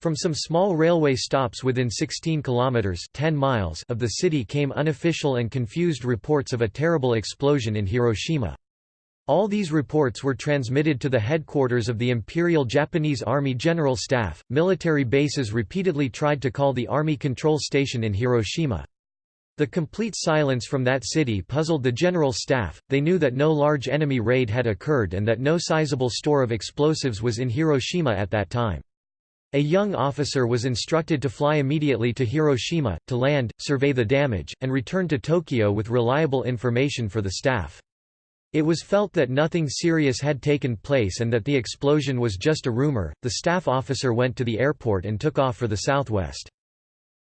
From some small railway stops within 16 kilometers 10 miles of the city came unofficial and confused reports of a terrible explosion in Hiroshima. All these reports were transmitted to the headquarters of the Imperial Japanese Army General Staff. Military bases repeatedly tried to call the Army control station in Hiroshima. The complete silence from that city puzzled the General Staff, they knew that no large enemy raid had occurred and that no sizable store of explosives was in Hiroshima at that time. A young officer was instructed to fly immediately to Hiroshima, to land, survey the damage, and return to Tokyo with reliable information for the staff. It was felt that nothing serious had taken place and that the explosion was just a rumor. The staff officer went to the airport and took off for the southwest.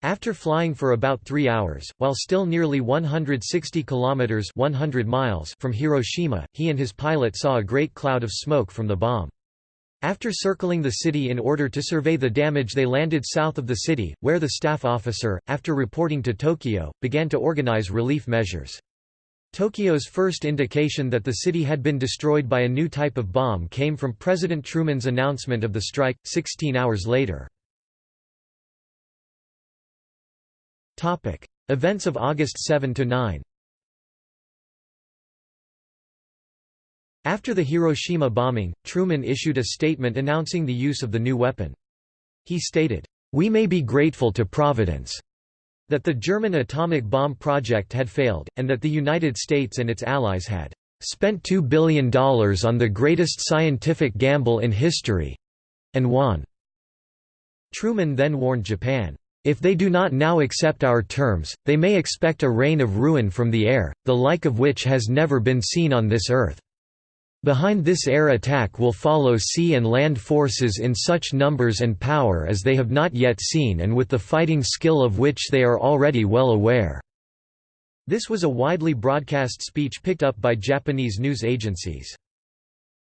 After flying for about three hours, while still nearly 160 kilometers 100 miles from Hiroshima, he and his pilot saw a great cloud of smoke from the bomb. After circling the city in order to survey the damage they landed south of the city, where the staff officer, after reporting to Tokyo, began to organize relief measures. Tokyo's first indication that the city had been destroyed by a new type of bomb came from President Truman's announcement of the strike, 16 hours later. Events of August 7–9 After the Hiroshima bombing, Truman issued a statement announcing the use of the new weapon. He stated, "...we may be grateful to Providence." That the German atomic bomb project had failed, and that the United States and its allies had "...spent $2 billion on the greatest scientific gamble in history—and won." Truman then warned Japan, "...if they do not now accept our terms, they may expect a rain of ruin from the air, the like of which has never been seen on this earth." Behind this air attack will follow sea and land forces in such numbers and power as they have not yet seen and with the fighting skill of which they are already well aware." This was a widely broadcast speech picked up by Japanese news agencies.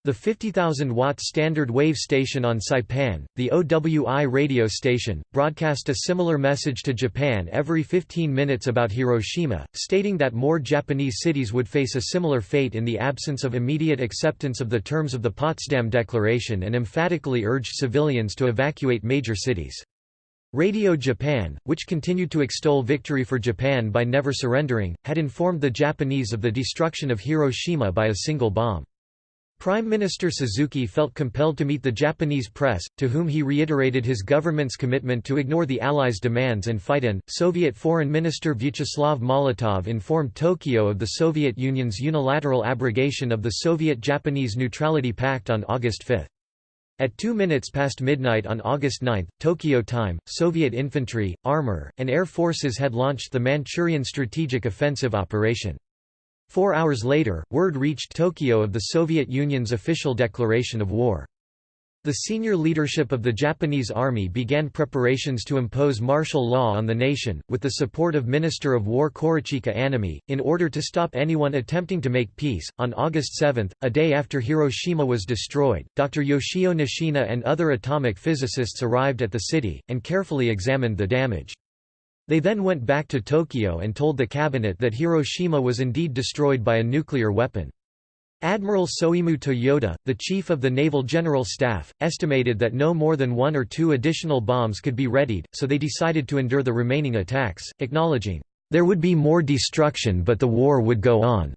The 50,000-watt standard wave station on Saipan, the OWI radio station, broadcast a similar message to Japan every 15 minutes about Hiroshima, stating that more Japanese cities would face a similar fate in the absence of immediate acceptance of the terms of the Potsdam Declaration and emphatically urged civilians to evacuate major cities. Radio Japan, which continued to extol victory for Japan by never surrendering, had informed the Japanese of the destruction of Hiroshima by a single bomb. Prime Minister Suzuki felt compelled to meet the Japanese press, to whom he reiterated his government's commitment to ignore the Allies' demands and fight in. Soviet Foreign Minister Vyacheslav Molotov informed Tokyo of the Soviet Union's unilateral abrogation of the Soviet-Japanese Neutrality Pact on August 5. At 2 minutes past midnight on August 9, Tokyo time, Soviet infantry, armor, and air forces had launched the Manchurian Strategic Offensive Operation. Four hours later, word reached Tokyo of the Soviet Union's official declaration of war. The senior leadership of the Japanese army began preparations to impose martial law on the nation, with the support of Minister of War Korechika Anami, in order to stop anyone attempting to make peace. On August 7, a day after Hiroshima was destroyed, Dr. Yoshio Nishina and other atomic physicists arrived at the city, and carefully examined the damage. They then went back to Tokyo and told the cabinet that Hiroshima was indeed destroyed by a nuclear weapon. Admiral Soemu Toyoda, the chief of the Naval General Staff, estimated that no more than one or two additional bombs could be readied, so they decided to endure the remaining attacks, acknowledging, "...there would be more destruction but the war would go on."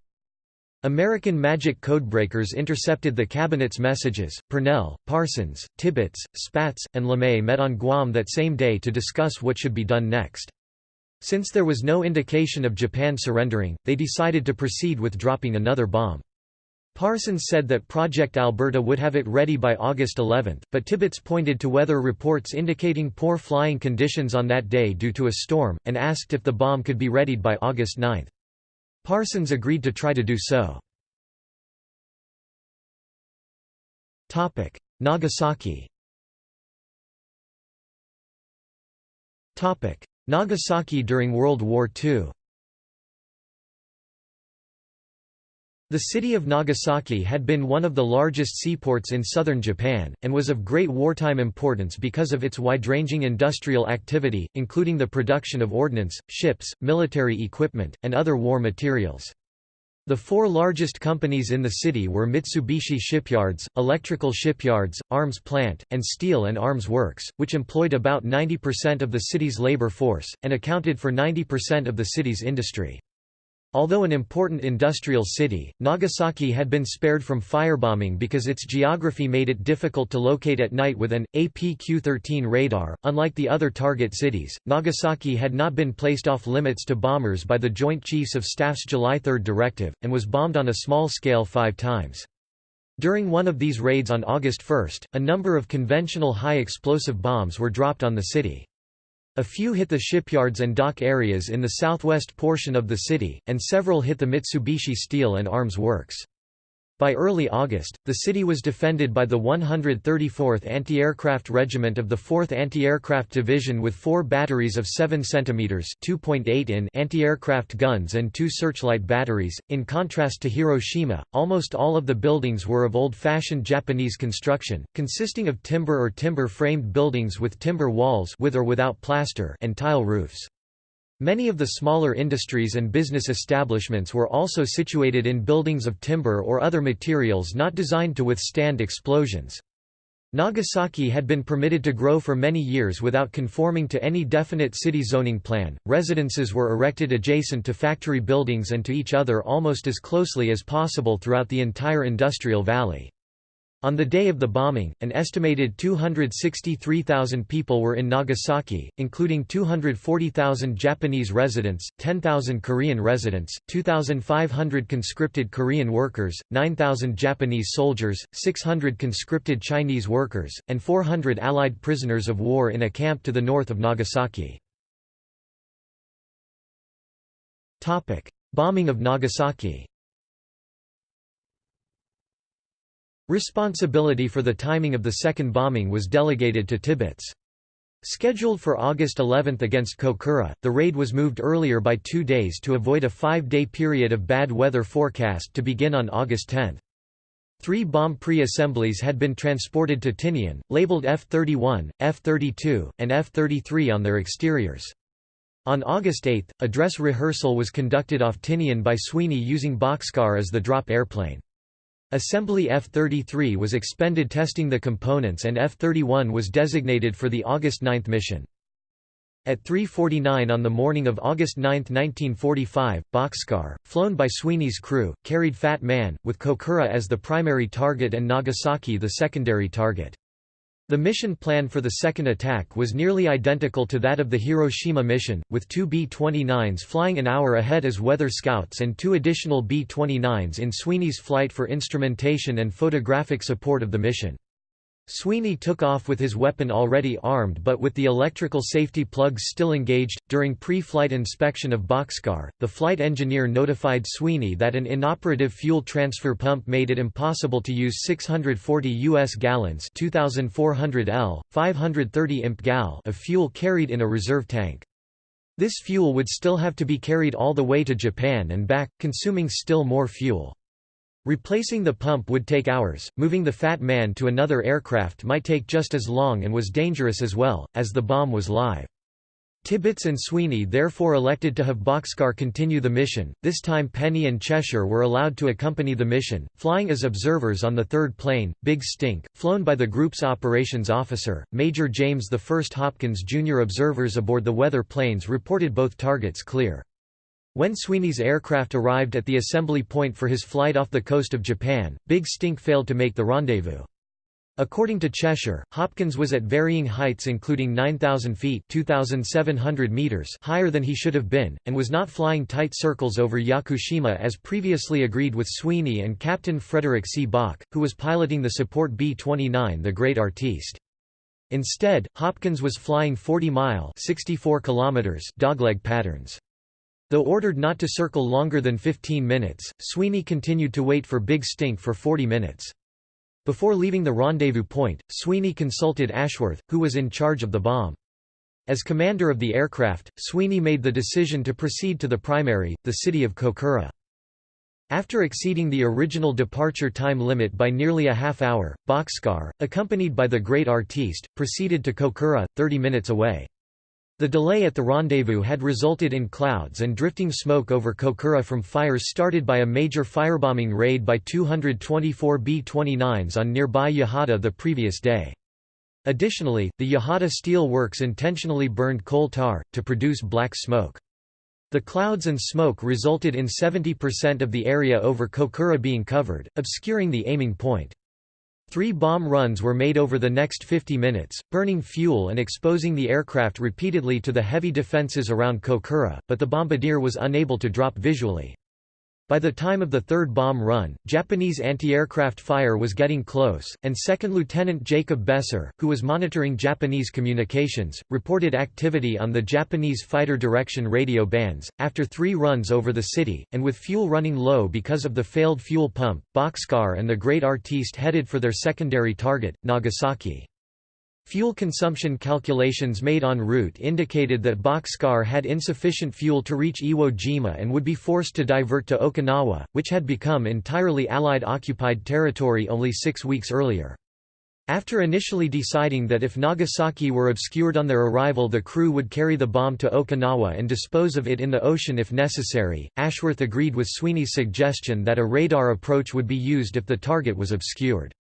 American magic codebreakers intercepted the cabinet's messages. Purnell, Parsons, Tibbets, Spaatz, and LeMay met on Guam that same day to discuss what should be done next. Since there was no indication of Japan surrendering, they decided to proceed with dropping another bomb. Parsons said that Project Alberta would have it ready by August 11, but Tibbets pointed to weather reports indicating poor flying conditions on that day due to a storm, and asked if the bomb could be readied by August 9. Parsons agreed to try to do so. Nagasaki Nagasaki during World War II The city of Nagasaki had been one of the largest seaports in southern Japan, and was of great wartime importance because of its wide-ranging industrial activity, including the production of ordnance, ships, military equipment, and other war materials. The four largest companies in the city were Mitsubishi Shipyards, Electrical Shipyards, Arms Plant, and Steel and Arms Works, which employed about 90% of the city's labor force, and accounted for 90% of the city's industry. Although an important industrial city, Nagasaki had been spared from firebombing because its geography made it difficult to locate at night with an APQ-13 radar. Unlike the other target cities, Nagasaki had not been placed off limits to bombers by the Joint Chiefs of Staff's July 3 directive, and was bombed on a small scale five times. During one of these raids on August 1, a number of conventional high-explosive bombs were dropped on the city. A few hit the shipyards and dock areas in the southwest portion of the city, and several hit the Mitsubishi Steel and Arms Works. By early August, the city was defended by the 134th Anti-Aircraft Regiment of the 4th Anti-Aircraft Division with four batteries of 7 cm (2.8 in) anti-aircraft guns and two searchlight batteries. In contrast to Hiroshima, almost all of the buildings were of old-fashioned Japanese construction, consisting of timber or timber-framed buildings with timber walls with or without plaster and tile roofs. Many of the smaller industries and business establishments were also situated in buildings of timber or other materials not designed to withstand explosions. Nagasaki had been permitted to grow for many years without conforming to any definite city zoning plan. Residences were erected adjacent to factory buildings and to each other almost as closely as possible throughout the entire industrial valley. On the day of the bombing, an estimated 263,000 people were in Nagasaki, including 240,000 Japanese residents, 10,000 Korean residents, 2,500 conscripted Korean workers, 9,000 Japanese soldiers, 600 conscripted Chinese workers, and 400 Allied prisoners of war in a camp to the north of Nagasaki. Bombing of Nagasaki Responsibility for the timing of the second bombing was delegated to Tibbets. Scheduled for August 11 against Kokura, the raid was moved earlier by two days to avoid a five-day period of bad weather forecast to begin on August 10. Three bomb pre-assemblies had been transported to Tinian, labeled F-31, F-32, and F-33 on their exteriors. On August 8, a dress rehearsal was conducted off Tinian by Sweeney using Bockscar as the drop airplane. Assembly F-33 was expended testing the components and F-31 was designated for the August 9 mission. At 3.49 on the morning of August 9, 1945, Bockscar, flown by Sweeney's crew, carried Fat Man, with Kokura as the primary target and Nagasaki the secondary target. The mission plan for the second attack was nearly identical to that of the Hiroshima mission, with two B-29s flying an hour ahead as weather scouts and two additional B-29s in Sweeney's flight for instrumentation and photographic support of the mission. Sweeney took off with his weapon already armed but with the electrical safety plugs still engaged. During pre flight inspection of Bockscar, the flight engineer notified Sweeney that an inoperative fuel transfer pump made it impossible to use 640 U.S. gallons 2,400 L, 530 imp gal of fuel carried in a reserve tank. This fuel would still have to be carried all the way to Japan and back, consuming still more fuel. Replacing the pump would take hours, moving the Fat Man to another aircraft might take just as long and was dangerous as well, as the bomb was live. Tibbets and Sweeney therefore elected to have Bockscar continue the mission, this time Penney and Cheshire were allowed to accompany the mission, flying as observers on the third plane, Big Stink, flown by the group's operations officer, Major James I Hopkins Jr. Observers aboard the weather planes reported both targets clear. When Sweeney's aircraft arrived at the assembly point for his flight off the coast of Japan, Big Stink failed to make the rendezvous. According to Cheshire, Hopkins was at varying heights including 9,000 feet meters higher than he should have been, and was not flying tight circles over Yakushima as previously agreed with Sweeney and Captain Frederick C. Bock, who was piloting the support B-29 the Great Artiste. Instead, Hopkins was flying 40-mile dogleg patterns. Though ordered not to circle longer than 15 minutes, Sweeney continued to wait for Big Stink for 40 minutes. Before leaving the rendezvous point, Sweeney consulted Ashworth, who was in charge of the bomb. As commander of the aircraft, Sweeney made the decision to proceed to the primary, the city of Kokura. After exceeding the original departure time limit by nearly a half hour, Bockscar, accompanied by the great artiste, proceeded to Kokura, 30 minutes away. The delay at the rendezvous had resulted in clouds and drifting smoke over Kokura from fires started by a major firebombing raid by 224 B-29s on nearby Yahata the previous day. Additionally, the Yahata Steel Works intentionally burned coal tar, to produce black smoke. The clouds and smoke resulted in 70% of the area over Kokura being covered, obscuring the aiming point. Three bomb runs were made over the next 50 minutes, burning fuel and exposing the aircraft repeatedly to the heavy defenses around Kokura, but the bombardier was unable to drop visually. By the time of the third bomb run, Japanese anti-aircraft fire was getting close, and 2nd Lieutenant Jacob Beser, who was monitoring Japanese communications, reported activity on the Japanese fighter direction radio bands. After three runs over the city, and with fuel running low because of the failed fuel pump, Bockscar and the Great Artiste headed for their secondary target, Nagasaki. Fuel consumption calculations made en route indicated that Bockscar had insufficient fuel to reach Iwo Jima and would be forced to divert to Okinawa, which had become entirely Allied-occupied territory only six weeks earlier. After initially deciding that if Nagasaki were obscured on their arrival the crew would carry the bomb to Okinawa and dispose of it in the ocean if necessary, Ashworth agreed with Sweeney's suggestion that a radar approach would be used if the target was obscured.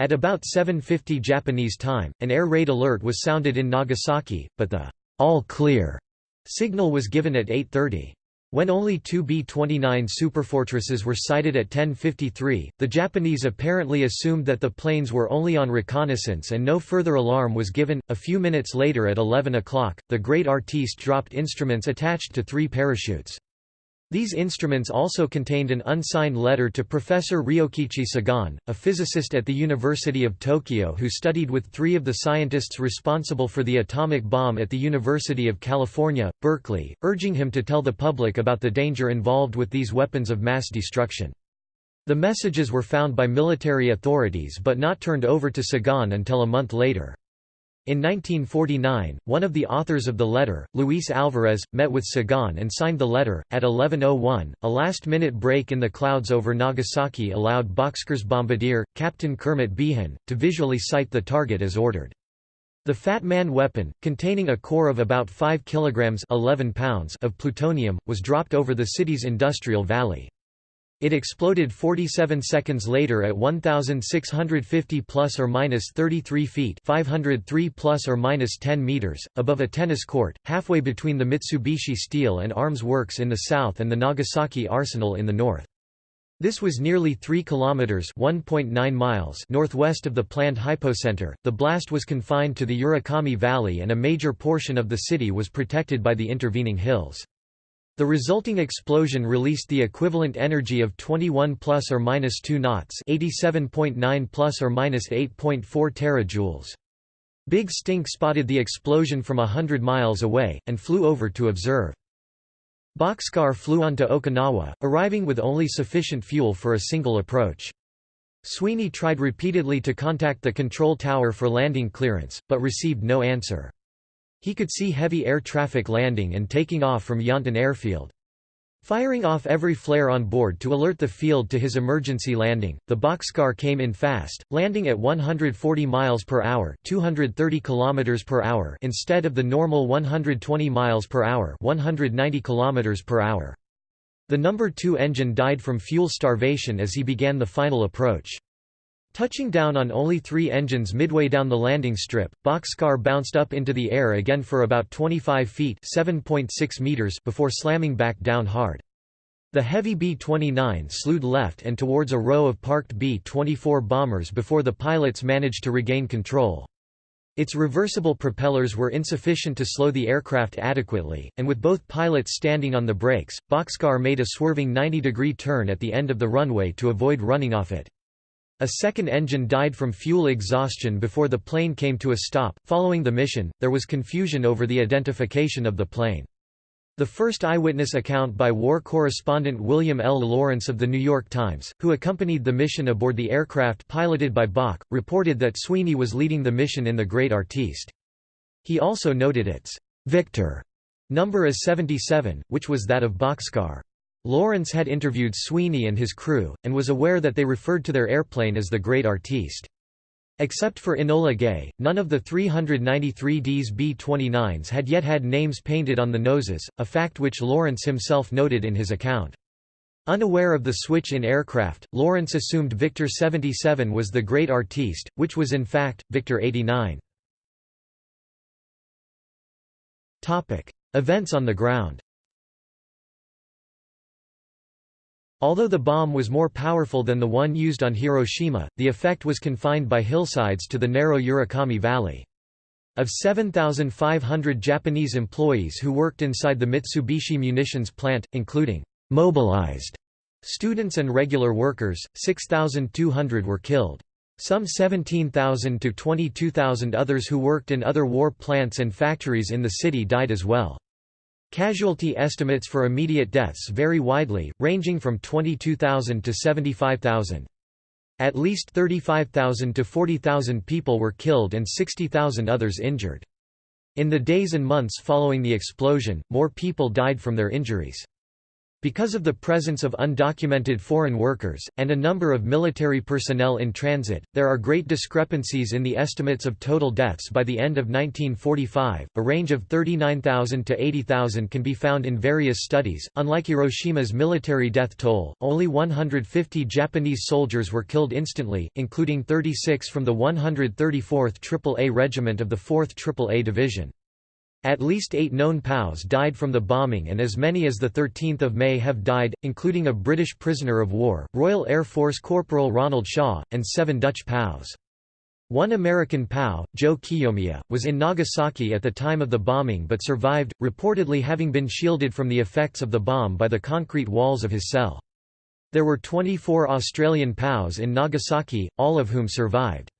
At about 7.50 Japanese time, an air raid alert was sounded in Nagasaki, but the all clear signal was given at 8.30. When only two B-29 superfortresses were sighted at 10.53, the Japanese apparently assumed that the planes were only on reconnaissance and no further alarm was given. A few minutes later at 11 o'clock, the Great Artiste dropped instruments attached to three parachutes. These instruments also contained an unsigned letter to Professor Ryokichi Sagane, a physicist at the University of Tokyo who studied with three of the scientists responsible for the atomic bomb at the University of California, Berkeley, urging him to tell the public about the danger involved with these weapons of mass destruction. The messages were found by military authorities but not turned over to Sagane until a month later. In 1949, one of the authors of the letter, Luis Alvarez, met with Sagane and signed the letter. At 11.01, a last minute break in the clouds over Nagasaki allowed Bockscar's bombardier, Captain Kermit Beahan, to visually sight the target as ordered. The Fat Man weapon, containing a core of about 5 kilograms 11 pounds of plutonium, was dropped over the city's industrial valley. It exploded 47 seconds later at 1650 plus or minus 33 feet, 503 plus or minus 10 meters above a tennis court, halfway between the Mitsubishi Steel and Arms Works in the south and the Nagasaki Arsenal in the north. This was nearly 3 kilometers (1.9 miles) northwest of the planned hypocenter. The blast was confined to the Urakami Valley and a major portion of the city was protected by the intervening hills. The resulting explosion released the equivalent energy of 21 plus or minus 2 knots, 87.9 plus or minus 8.4 terajoules. Big Stink spotted the explosion from hundred miles away, and flew over to observe. Bockscar flew onto Okinawa, arriving with only sufficient fuel for a single approach. Sweeney tried repeatedly to contact the control tower for landing clearance, but received no answer. He could see heavy air traffic landing and taking off from Yontan Airfield. Firing off every flare on board to alert the field to his emergency landing, the Bockscar came in fast, landing at 140 miles per hour, 230 kilometers per hour instead of the normal 120 miles per hour, 190 kilometers per hour. The number 2 engine died from fuel starvation as he began the final approach. Touching down on only three engines midway down the landing strip, Bockscar bounced up into the air again for about 25 feet meters before slamming back down hard. The heavy B-29 slewed left and towards a row of parked B-24 bombers before the pilots managed to regain control. Its reversible propellers were insufficient to slow the aircraft adequately, and with both pilots standing on the brakes, Bockscar made a swerving 90-degree turn at the end of the runway to avoid running off it. A second engine died from fuel exhaustion before the plane came to a stop. Following the mission, there was confusion over the identification of the plane. The first eyewitness account by war correspondent William L. Lawrence of The New York Times, who accompanied the mission aboard the aircraft piloted by Bock, reported that Sweeney was leading the mission in the Great Artiste. He also noted its Victor number as 77, which was that of Bockscar. Lawrence had interviewed Sweeney and his crew, and was aware that they referred to their airplane as the Great Artiste. Except for Enola Gay, none of the 393Ds B-29s had yet had names painted on the noses, a fact which Lawrence himself noted in his account. Unaware of the switch in aircraft, Lawrence assumed Victor 77 was the Great Artiste, which was in fact, Victor 89. Events on the ground Although the bomb was more powerful than the one used on Hiroshima, the effect was confined by hillsides to the narrow Urakami Valley. Of 7,500 Japanese employees who worked inside the Mitsubishi munitions plant, including mobilized Students and regular workers, 6,200 were killed. Some 17,000 to 22,000 others who worked in other war plants and factories in the city died as well. Casualty estimates for immediate deaths vary widely, ranging from 22,000 to 75,000. At least 35,000 to 40,000 people were killed and 60,000 others injured. In the days and months following the explosion, more people died from their injuries. Because of the presence of undocumented foreign workers, and a number of military personnel in transit, there are great discrepancies in the estimates of total deaths by the end of 1945. A range of 39,000 to 80,000 can be found in various studies. Unlike Hiroshima's military death toll, only 150 Japanese soldiers were killed instantly, including 36 from the 134th AAA Regiment of the 4th AAA Division. At least eight known POWs died from the bombing and as many as 13 May have died, including a British prisoner of war, Royal Air Force Corporal Ronald Shaw, and seven Dutch POWs. One American POW, Joe Kiyomiya, was in Nagasaki at the time of the bombing but survived, reportedly having been shielded from the effects of the bomb by the concrete walls of his cell. There were 24 Australian POWs in Nagasaki, all of whom survived.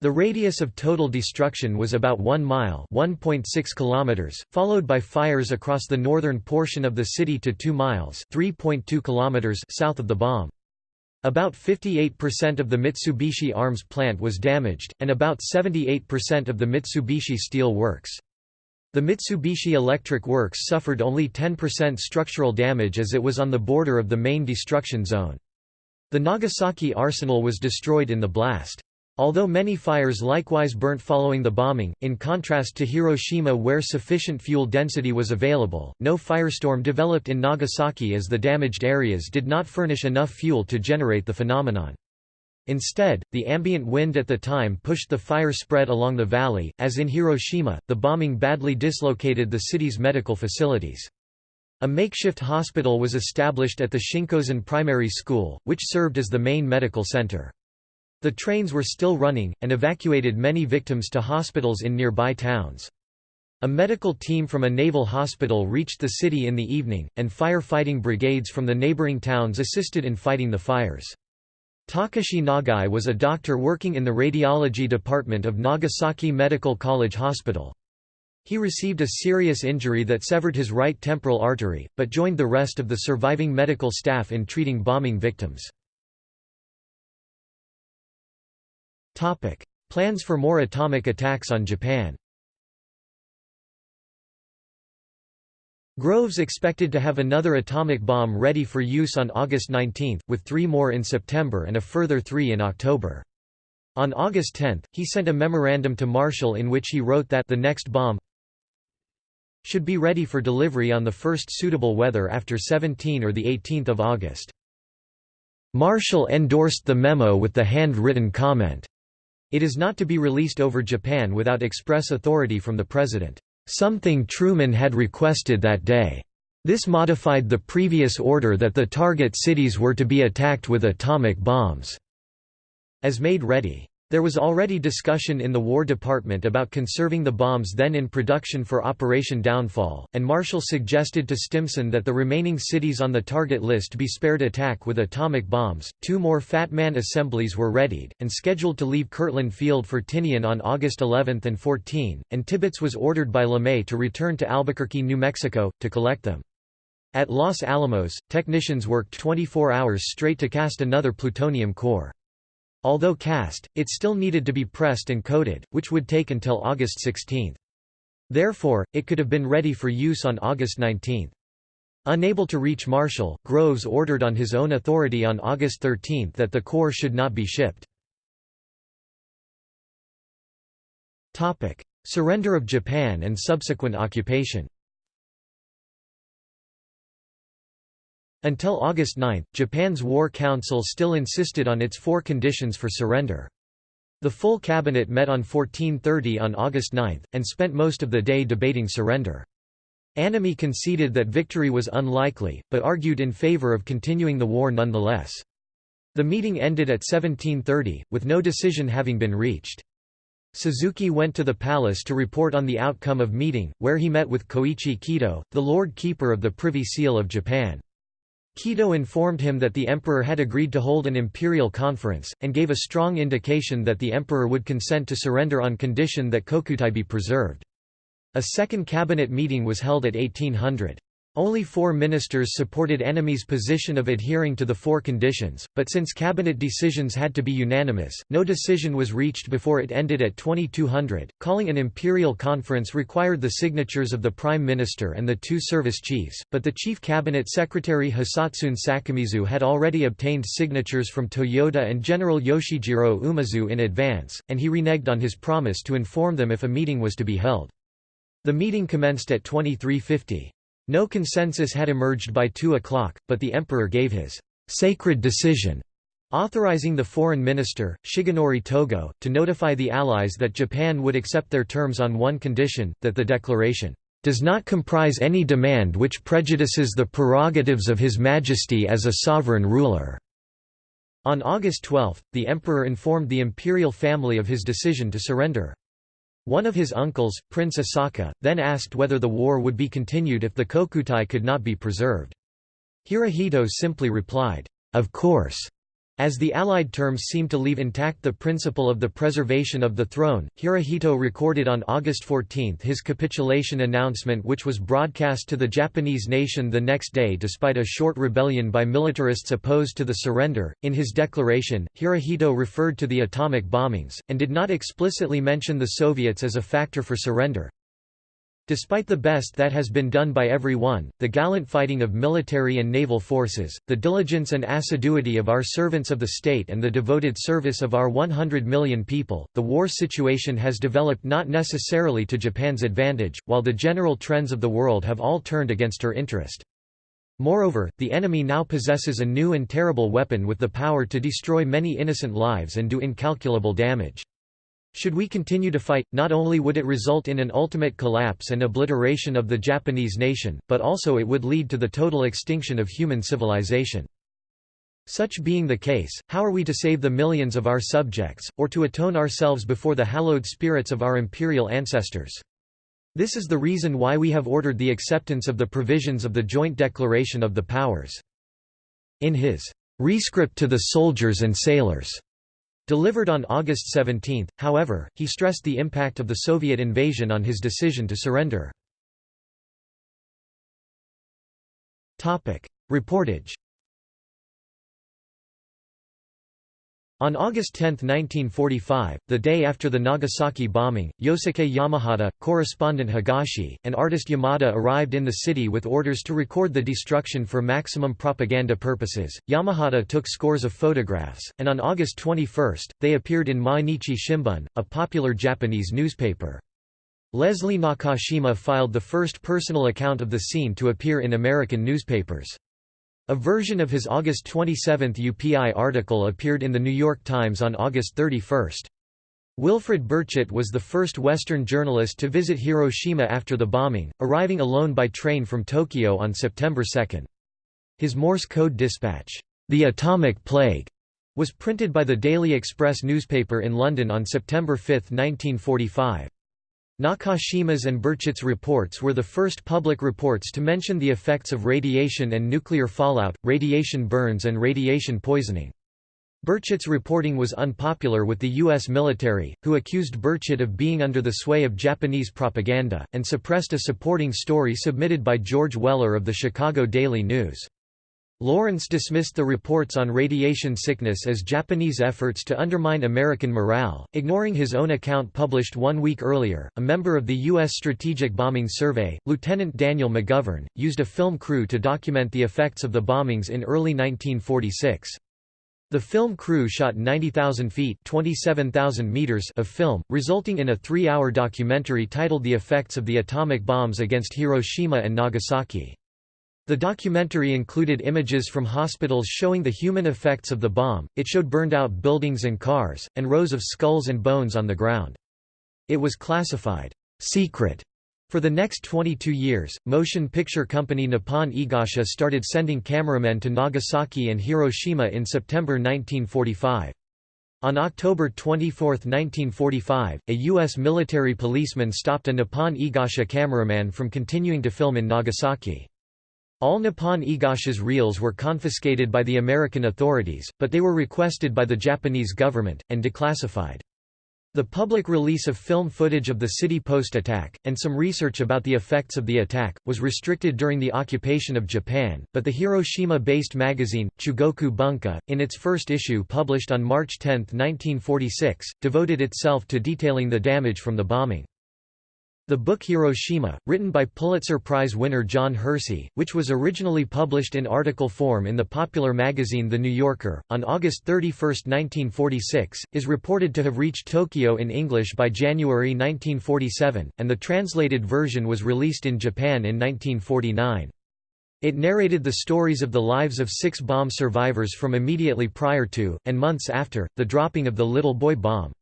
The radius of total destruction was about 1 mile (1.6 kilometers), followed by fires across the northern portion of the city to 2 miles (3.2 kilometers) south of the bomb. About 58% of the Mitsubishi Arms plant was damaged, and about 78% of the Mitsubishi Steel Works. The Mitsubishi Electric Works suffered only 10% structural damage as it was on the border of the main destruction zone. The Nagasaki arsenal was destroyed in the blast. Although many fires likewise burnt following the bombing, in contrast to Hiroshima where sufficient fuel density was available, no firestorm developed in Nagasaki as the damaged areas did not furnish enough fuel to generate the phenomenon. Instead, the ambient wind at the time pushed the fire spread along the valley. As in Hiroshima, the bombing badly dislocated the city's medical facilities. A makeshift hospital was established at the Shinkozen Primary School, which served as the main medical center. The trains were still running, and evacuated many victims to hospitals in nearby towns. A medical team from a naval hospital reached the city in the evening, and fire-fighting brigades from the neighboring towns assisted in fighting the fires. Takashi Nagai was a doctor working in the radiology department of Nagasaki Medical College Hospital. He received a serious injury that severed his right temporal artery, but joined the rest of the surviving medical staff in treating bombing victims. Plans for more atomic attacks on Japan Groves expected to have another atomic bomb ready for use on August 19, with three more in September and a further three in October. On August 10, he sent a memorandum to Marshall in which he wrote that the next bomb should be ready for delivery on the first suitable weather after 17 or 18 August. Marshall endorsed the memo with the hand-written comment, it is not to be released over Japan without express authority from the President. Something Truman had requested that day. This modified the previous order that the target cities were to be attacked with atomic bombs, as made ready. There was already discussion in the War Department about conserving the bombs then in production for Operation Downfall, and Marshall suggested to Stimson that the remaining cities on the target list be spared attack with atomic bombs. Two more Fat Man assemblies were readied, and scheduled to leave Kirtland Field for Tinian on August 11 and 14, and Tibbets was ordered by LeMay to return to Albuquerque, New Mexico, to collect them. At Los Alamos, technicians worked 24 hours straight to cast another plutonium core. Although cast, it still needed to be pressed and coated, which would take until August 16. Therefore, it could have been ready for use on August 19. Unable to reach Marshall, Groves ordered on his own authority on August 13 that the core should not be shipped. Surrender of Japan and subsequent occupation Until August 9, Japan's War Council still insisted on its four conditions for surrender. The full cabinet met on 1430 on August 9, and spent most of the day debating surrender. Anami conceded that victory was unlikely, but argued in favor of continuing the war nonetheless. The meeting ended at 1730, with no decision having been reached. Suzuki went to the palace to report on the outcome of meeting, where he met with Koichi Kido, the Lord Keeper of the Privy Seal of Japan. Kido informed him that the emperor had agreed to hold an imperial conference, and gave a strong indication that the emperor would consent to surrender on condition that Kokutai be preserved. A second cabinet meeting was held at 1800. Only four ministers supported Anami's position of adhering to the four conditions, but since cabinet decisions had to be unanimous, no decision was reached before it ended at 2200. Calling an imperial conference required the signatures of the prime minister and the two service chiefs, but the chief cabinet secretary Hisatsune Sakomizu had already obtained signatures from Toyoda and General Yoshijiro Umezu in advance, and he reneged on his promise to inform them if a meeting was to be held. The meeting commenced at 2350. No consensus had emerged by 2 o'clock, but the emperor gave his «sacred decision» authorizing the foreign minister, Shigenori Togo, to notify the Allies that Japan would accept their terms on one condition, that the declaration does not comprise any demand which prejudices the prerogatives of His Majesty as a sovereign ruler." On August 12, the emperor informed the imperial family of his decision to surrender. One of his uncles, Prince Asaka, then asked whether the war would be continued if the Kokutai could not be preserved. Hirohito simply replied, "'Of course' As the Allied terms seemed to leave intact the principle of the preservation of the throne, Hirohito recorded on August 14 his capitulation announcement which was broadcast to the Japanese nation the next day despite a short rebellion by militarists opposed to the surrender. In his declaration, Hirohito referred to the atomic bombings, and did not explicitly mention the Soviets as a factor for surrender. Despite the best that has been done by every one, the gallant fighting of military and naval forces, the diligence and assiduity of our servants of the state and the devoted service of our 100 million people, the war situation has developed not necessarily to Japan's advantage, while the general trends of the world have all turned against her interest. Moreover, the enemy now possesses a new and terrible weapon with the power to destroy many innocent lives and do incalculable damage. Should we continue to fight, not only would it result in an ultimate collapse and obliteration of the Japanese nation, but also it would lead to the total extinction of human civilization. Such being the case, how are we to save the millions of our subjects, or to atone ourselves before the hallowed spirits of our imperial ancestors? This is the reason why we have ordered the acceptance of the provisions of the Joint Declaration of the Powers. In his rescript to the soldiers and sailors, Delivered on August 17, however, he stressed the impact of the Soviet invasion on his decision to surrender. Reportage On August 10, 1945, the day after the Nagasaki bombing, Yosuke Yamahata, correspondent Higashi, and artist Yamada arrived in the city with orders to record the destruction for maximum propaganda purposes. Yamahata took scores of photographs, and on August 21, they appeared in Mainichi Shimbun, a popular Japanese newspaper. Leslie Nakashima filed the first personal account of the scene to appear in American newspapers. A version of his August 27 UPI article appeared in The New York Times on August 31. Wilfred Burchett was the first Western journalist to visit Hiroshima after the bombing, arriving alone by train from Tokyo on September 2. His Morse code dispatch, The Atomic Plague, was printed by the Daily Express newspaper in London on September 5, 1945. Nakashima's and Burchett's reports were the first public reports to mention the effects of radiation and nuclear fallout, radiation burns and radiation poisoning. Burchett's reporting was unpopular with the U.S. military, who accused Burchett of being under the sway of Japanese propaganda, and suppressed a supporting story submitted by George Weller of the Chicago Daily News. Lawrence dismissed the reports on radiation sickness as Japanese efforts to undermine American morale, ignoring his own account published one week earlier. A member of the U.S. Strategic Bombing Survey, Lieutenant Daniel McGovern, used a film crew to document the effects of the bombings in early 1946. The film crew shot 90,000 feet meters of film, resulting in a three-hour documentary titled The Effects of the Atomic Bombs Against Hiroshima and Nagasaki. The documentary included images from hospitals showing the human effects of the bomb, it showed burned out buildings and cars, and rows of skulls and bones on the ground. It was classified, "'secret' For the next 22 years, motion picture company Nippon Eigasha started sending cameramen to Nagasaki and Hiroshima in September 1945. On October 24, 1945, a U.S. military policeman stopped a Nippon Eigasha cameraman from continuing to film in Nagasaki. All Nippon Eigasha's reels were confiscated by the American authorities, but they were requested by the Japanese government, and declassified. The public release of film footage of the city post attack, and some research about the effects of the attack, was restricted during the occupation of Japan, but the Hiroshima-based magazine, Chugoku Bunka, in its first issue published on March 10, 1946, devoted itself to detailing the damage from the bombing. The book Hiroshima, written by Pulitzer Prize winner John Hersey, which was originally published in article form in the popular magazine The New Yorker, on August 31, 1946, is reported to have reached Tokyo in English by January 1947, and the translated version was released in Japan in 1949. It narrated the stories of the lives of six bomb survivors from immediately prior to, and months after, the dropping of the Little Boy bomb.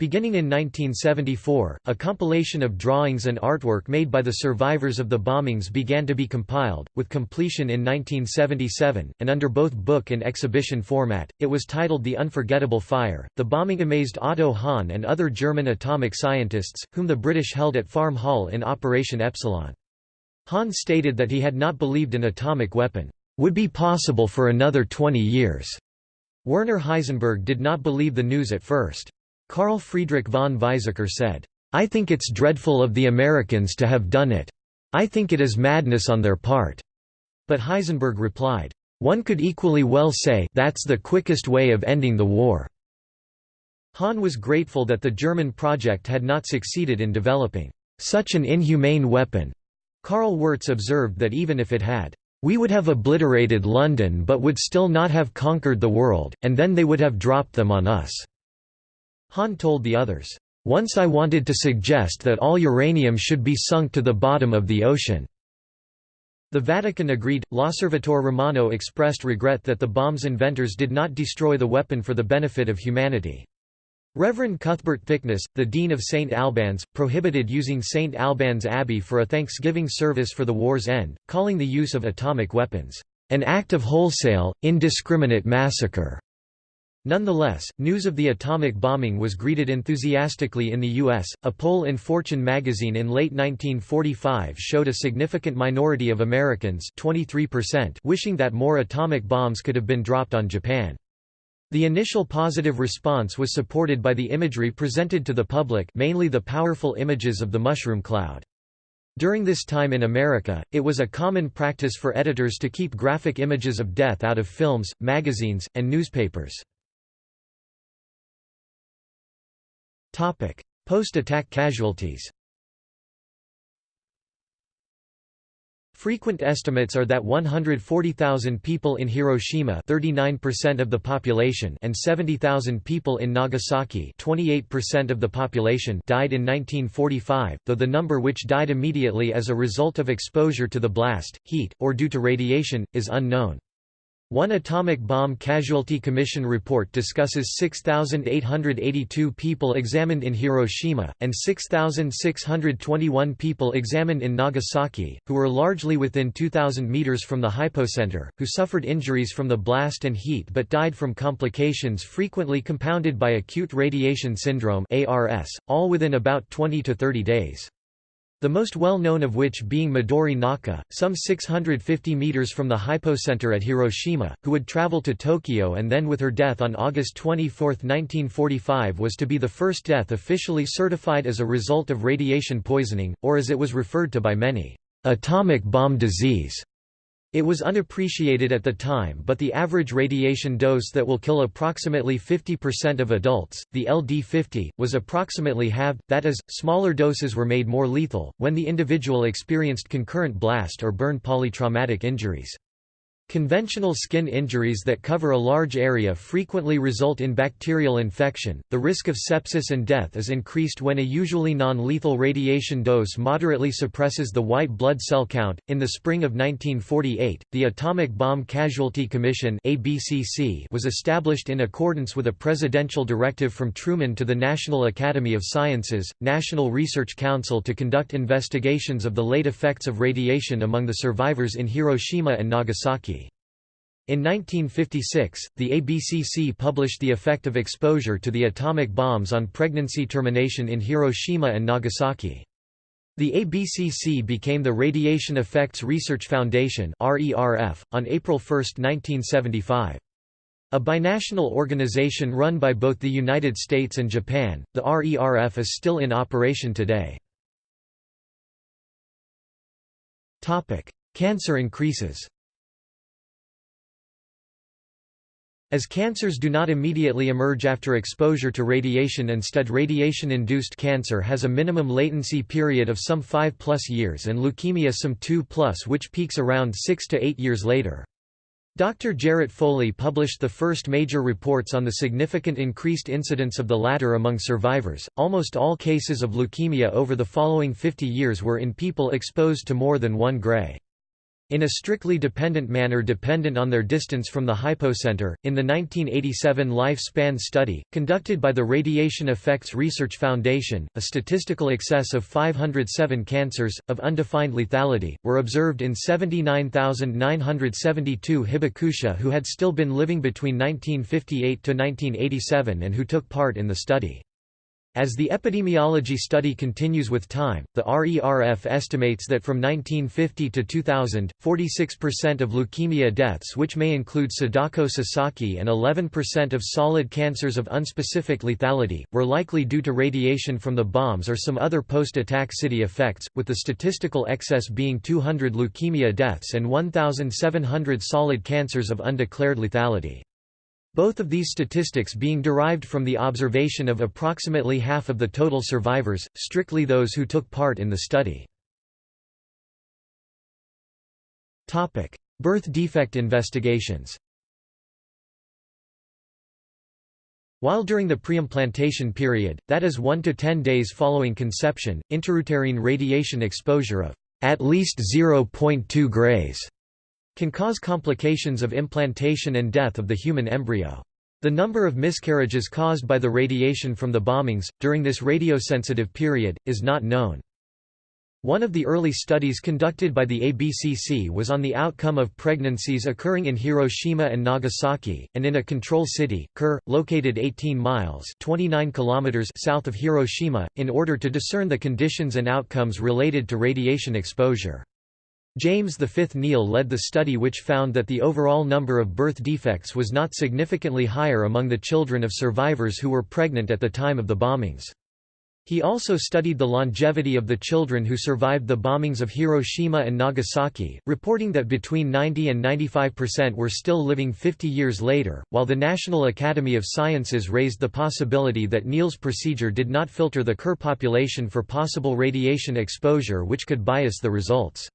Beginning in 1974, a compilation of drawings and artwork made by the survivors of the bombings began to be compiled, with completion in 1977, and under both book and exhibition format, it was titled The Unforgettable Fire. The bombing amazed Otto Hahn and other German atomic scientists, whom the British held at Farm Hall in Operation Epsilon. Hahn stated that he had not believed an atomic weapon would be possible for another 20 years. Werner Heisenberg did not believe the news at first. Carl Friedrich von Weizsäcker said, "'I think it's dreadful of the Americans to have done it. I think it is madness on their part." But Heisenberg replied, "'One could equally well say that's the quickest way of ending the war.'" Hahn was grateful that the German project had not succeeded in developing such an inhumane weapon. Karl Wirtz observed that even if it had, we would have obliterated London but would still not have conquered the world, and then they would have dropped them on us. Hahn told the others, "...once I wanted to suggest that all uranium should be sunk to the bottom of the ocean." The Vatican agreed. L'Osservatore Romano expressed regret that the bomb's inventors did not destroy the weapon for the benefit of humanity. Reverend Cuthbert Thicknesse, the Dean of St. Albans, prohibited using St. Albans Abbey for a Thanksgiving service for the war's end, calling the use of atomic weapons, "...an act of wholesale, indiscriminate massacre." Nonetheless, news of the atomic bombing was greeted enthusiastically in the U.S. A poll in Fortune magazine in late 1945 showed a significant minority of Americans 23% wishing that more atomic bombs could have been dropped on Japan. The initial positive response was supported by the imagery presented to the public mainly the powerful images of the mushroom cloud. During this time in America, it was a common practice for editors to keep graphic images of death out of films, magazines, and newspapers. Post-attack casualties Frequent estimates are that 140,000 people in Hiroshima 39% of the population and 70,000 people in Nagasaki 28% of the population died in 1945, though the number which died immediately as a result of exposure to the blast, heat, or due to radiation, is unknown. One Atomic Bomb Casualty Commission report discusses 6,882 people examined in Hiroshima, and 6,621 people examined in Nagasaki, who were largely within 2,000 meters from the hypocenter, who suffered injuries from the blast and heat but died from complications frequently compounded by acute radiation syndrome ARS, all within about 20 to 30 days. The most well-known of which being Midori Naka, some 650 meters from the hypocenter at Hiroshima, who would travel to Tokyo and then with her death on August 24, 1945 was to be the first death officially certified as a result of radiation poisoning, or as it was referred to by many, atomic bomb disease. It was unappreciated at the time but the average radiation dose that will kill approximately 50% of adults, the LD50, was approximately halved, that is, smaller doses were made more lethal, when the individual experienced concurrent blast or burn polytraumatic injuries. Conventional skin injuries that cover a large area frequently result in bacterial infection. The risk of sepsis and death is increased when a usually non lethal radiation dose moderately suppresses the white blood cell count. In the spring of 1948, the Atomic Bomb Casualty Commission was established in accordance with a presidential directive from Truman to the National Academy of Sciences, National Research Council to conduct investigations of the late effects of radiation among the survivors in Hiroshima and Nagasaki. In 1956, the ABCC published the effect of exposure to the atomic bombs on pregnancy termination in Hiroshima and Nagasaki. The ABCC became the Radiation Effects Research Foundation on April 1, 1975. A binational organization run by both the United States and Japan, the RERF is still in operation today. Cancer increases As cancers do not immediately emerge after exposure to radiation instead radiation-induced cancer has a minimum latency period of some 5 plus years and leukemia some 2 plus which peaks around 6 to 8 years later. Dr. Jarrett Foley published the first major reports on the significant increased incidence of the latter among survivors. Almost all cases of leukemia over the following 50 years were in people exposed to more than one gray in a strictly dependent manner dependent on their distance from the hypocenter. In the 1987 lifespan study, conducted by the Radiation Effects Research Foundation, a statistical excess of 507 cancers, of undefined lethality, were observed in 79,972 hibakusha who had still been living between 1958 to 1987 and who took part in the study. As the epidemiology study continues with time, the RERF estimates that from 1950 to 2000, 46% of leukemia deaths which may include Sadako Sasaki and 11% of solid cancers of unspecific lethality, were likely due to radiation from the bombs or some other post-attack city effects, with the statistical excess being 200 leukemia deaths and 1,700 solid cancers of undeclared lethality. Both of these statistics being derived from the observation of approximately half of the total survivors, strictly those who took part in the study. Birth defect investigations While during the preimplantation period, that is 1 to 10 days following conception, intrauterine radiation exposure of at least 0.2 grays can cause complications of implantation and death of the human embryo. The number of miscarriages caused by the radiation from the bombings, during this radiosensitive period, is not known. One of the early studies conducted by the ABCC was on the outcome of pregnancies occurring in Hiroshima and Nagasaki, and in a control city, Kure, located 18 miles 29 kilometers south of Hiroshima, in order to discern the conditions and outcomes related to radiation exposure. James V. Neel led the study which found that the overall number of birth defects was not significantly higher among the children of survivors who were pregnant at the time of the bombings. He also studied the longevity of the children who survived the bombings of Hiroshima and Nagasaki, reporting that between 90 and 95% were still living 50 years later, while the National Academy of Sciences raised the possibility that Neel's procedure did not filter the Kure population for possible radiation exposure which could bias the results.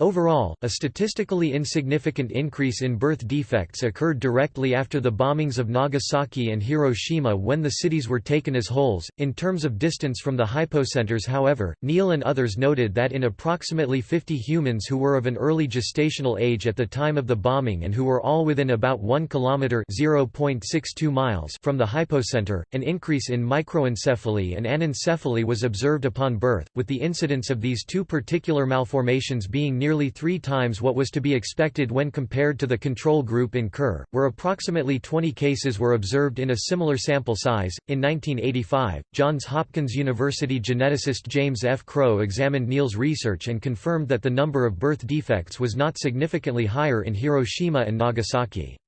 Overall, a statistically insignificant increase in birth defects occurred directly after the bombings of Nagasaki and Hiroshima when the cities were taken as wholes. In terms of distance from the hypocenters, however, Neel and others noted that in approximately 50 humans who were of an early gestational age at the time of the bombing and who were all within about 1 kilometer (0.62 miles) from the hypocenter, an increase in microencephaly and anencephaly was observed upon birth, with the incidence of these two particular malformations being nearly three times what was to be expected when compared to the control group in Kure, where approximately 20 cases were observed in a similar sample size. In 1985, Johns Hopkins University geneticist James F. Crow examined Neel's research and confirmed that the number of birth defects was not significantly higher in Hiroshima and Nagasaki.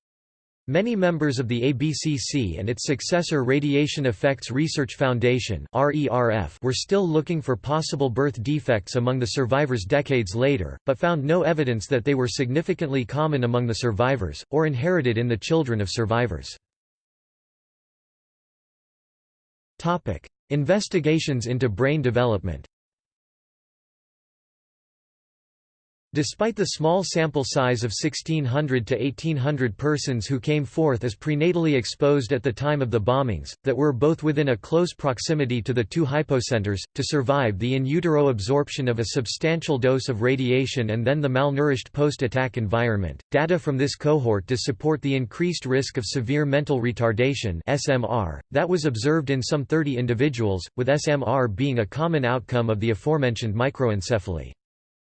Many members of the ABCC and its successor Radiation Effects Research Foundation were still looking for possible birth defects among the survivors decades later, but found no evidence that they were significantly common among the survivors, or inherited in the children of survivors. Investigations into brain development Despite the small sample size of 1600 to 1800 persons who came forth as prenatally exposed at the time of the bombings, that were both within a close proximity to the two hypocenters, to survive the in utero absorption of a substantial dose of radiation and then the malnourished post-attack environment, data from this cohort does support the increased risk of severe mental retardation SMR, that was observed in some 30 individuals, with SMR being a common outcome of the aforementioned microencephaly.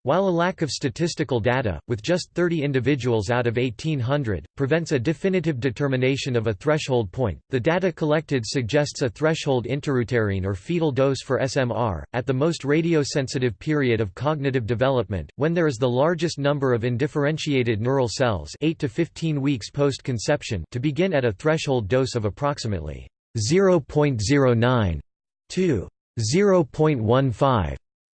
While a lack of statistical data, with just 30 individuals out of 1800, prevents a definitive determination of a threshold point, the data collected suggests a threshold interuterine or fetal dose for SMR, at the most radiosensitive period of cognitive development, when there is the largest number of indifferentiated neural cells 8 to 15 weeks post-conception to begin at a threshold dose of approximately 0.09 to 0.15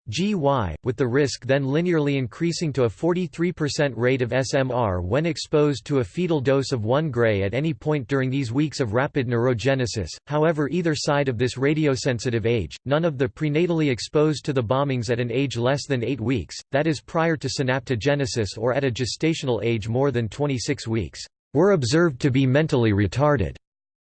GY, with the risk then linearly increasing to a 43% rate of SMR when exposed to a fetal dose of 1 gray at any point during these weeks of rapid neurogenesis. However, either side of this radiosensitive age, none of the prenatally exposed to the bombings at an age less than 8 weeks, that is prior to synaptogenesis or at a gestational age more than 26 weeks, were observed to be mentally retarded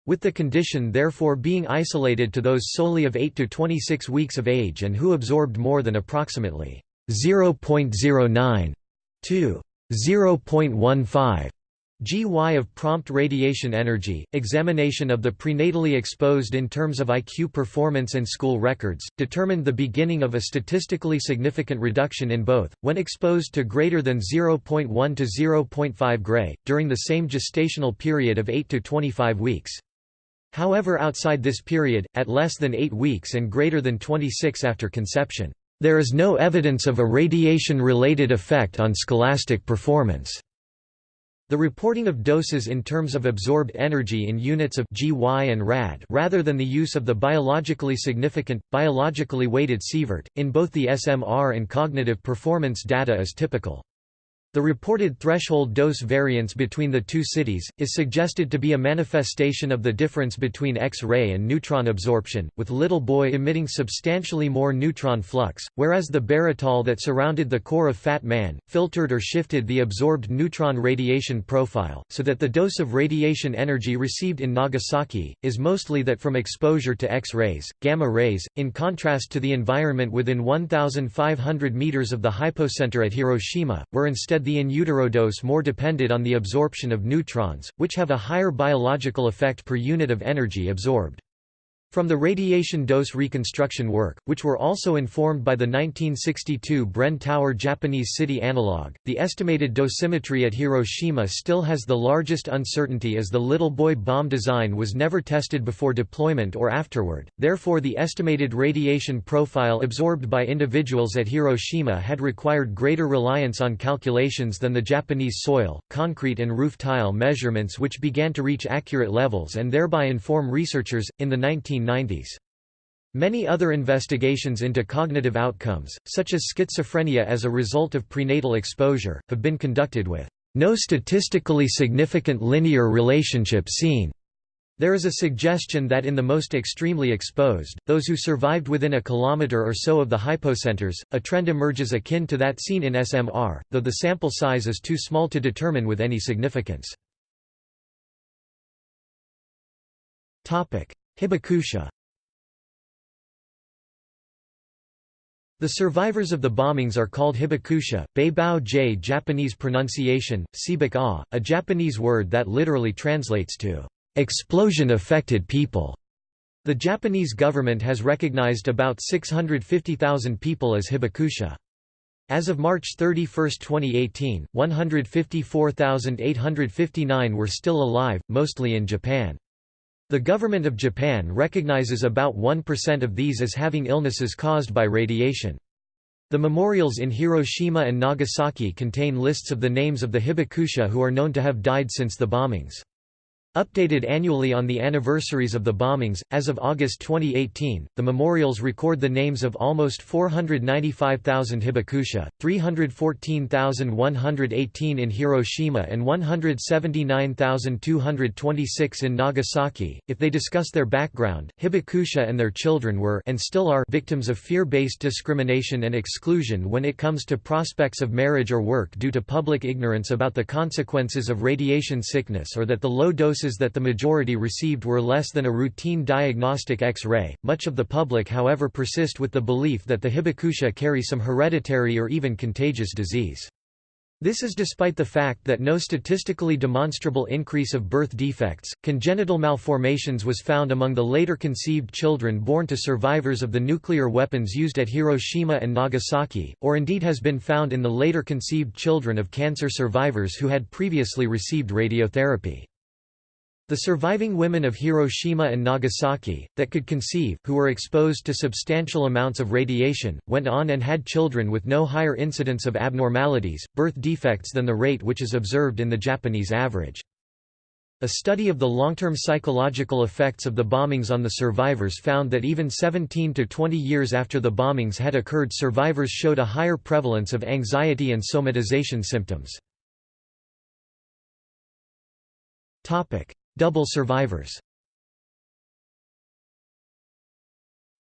with the condition therefore being isolated to those solely of 8 to 26 weeks of age and who absorbed more than approximately 0.09 to 0.15 GY of prompt radiation energy, examination of the prenatally exposed in terms of IQ performance and school records, determined the beginning of a statistically significant reduction in both, when exposed to greater than 0.1 to 0.5 gray, during the same gestational period of 8 to 25 weeks. However outside this period, at less than 8 weeks and greater than 26 after conception, there is no evidence of a radiation-related effect on scholastic performance. The reporting of doses in terms of absorbed energy in units of GY and rad rather than the use of the biologically significant, biologically weighted sievert, in both the SMR and cognitive performance data is typical. The reported threshold dose variance between the two cities, is suggested to be a manifestation of the difference between X-ray and neutron absorption, with Little Boy emitting substantially more neutron flux, whereas the baratol that surrounded the core of Fat Man, filtered or shifted the absorbed neutron radiation profile, so that the dose of radiation energy received in Nagasaki, is mostly that from exposure to X-rays, gamma rays, in contrast to the environment within 1,500 meters of the hypocenter at Hiroshima, where instead the in utero dose more depended on the absorption of neutrons, which have a higher biological effect per unit of energy absorbed. From the radiation dose reconstruction work, which were also informed by the 1962 Bren Tower Japanese city analog, the estimated dosimetry at Hiroshima still has the largest uncertainty as the Little Boy bomb design was never tested before deployment or afterward, therefore the estimated radiation profile absorbed by individuals at Hiroshima had required greater reliance on calculations than the Japanese soil, concrete and roof tile measurements which began to reach accurate levels and thereby inform researchers, in the 19 1990s. Many other investigations into cognitive outcomes, such as schizophrenia as a result of prenatal exposure, have been conducted with no statistically significant linear relationship seen. There is a suggestion that in the most extremely exposed, those who survived within a kilometer or so of the hypocenters, a trend emerges akin to that seen in SMR, though the sample size is too small to determine with any significance. Hibakusha The survivors of the bombings are called hibakusha, Beibao J Japanese pronunciation, Sibak A, a Japanese word that literally translates to explosion-affected people. The Japanese government has recognized about 650,000 people as hibakusha. As of March 31, 2018, 154,859 were still alive, mostly in Japan. The government of Japan recognizes about 1% of these as having illnesses caused by radiation. The memorials in Hiroshima and Nagasaki contain lists of the names of the hibakusha who are known to have died since the bombings. Updated annually on the anniversaries of the bombings, as of August 2018, the memorials record the names of almost 495,000 hibakusha, 314,118 in Hiroshima and 179,226 in Nagasaki. If they discuss their background, hibakusha and their children were and still are victims of fear-based discrimination and exclusion when it comes to prospects of marriage or work due to public ignorance about the consequences of radiation sickness or that the low dose that the majority received were less than a routine diagnostic X-ray. Much of the public however persist with the belief that the hibakusha carry some hereditary or even contagious disease. This is despite the fact that no statistically demonstrable increase of birth defects. Congenital malformations was found among the later conceived children born to survivors of the nuclear weapons used at Hiroshima and Nagasaki, or indeed has been found in the later conceived children of cancer survivors who had previously received radiotherapy. The surviving women of Hiroshima and Nagasaki, that could conceive, who were exposed to substantial amounts of radiation, went on and had children with no higher incidence of abnormalities, birth defects than the rate which is observed in the Japanese average. A study of the long-term psychological effects of the bombings on the survivors found that even 17 to 20 years after the bombings had occurred survivors showed a higher prevalence of anxiety and somatization symptoms. Double survivors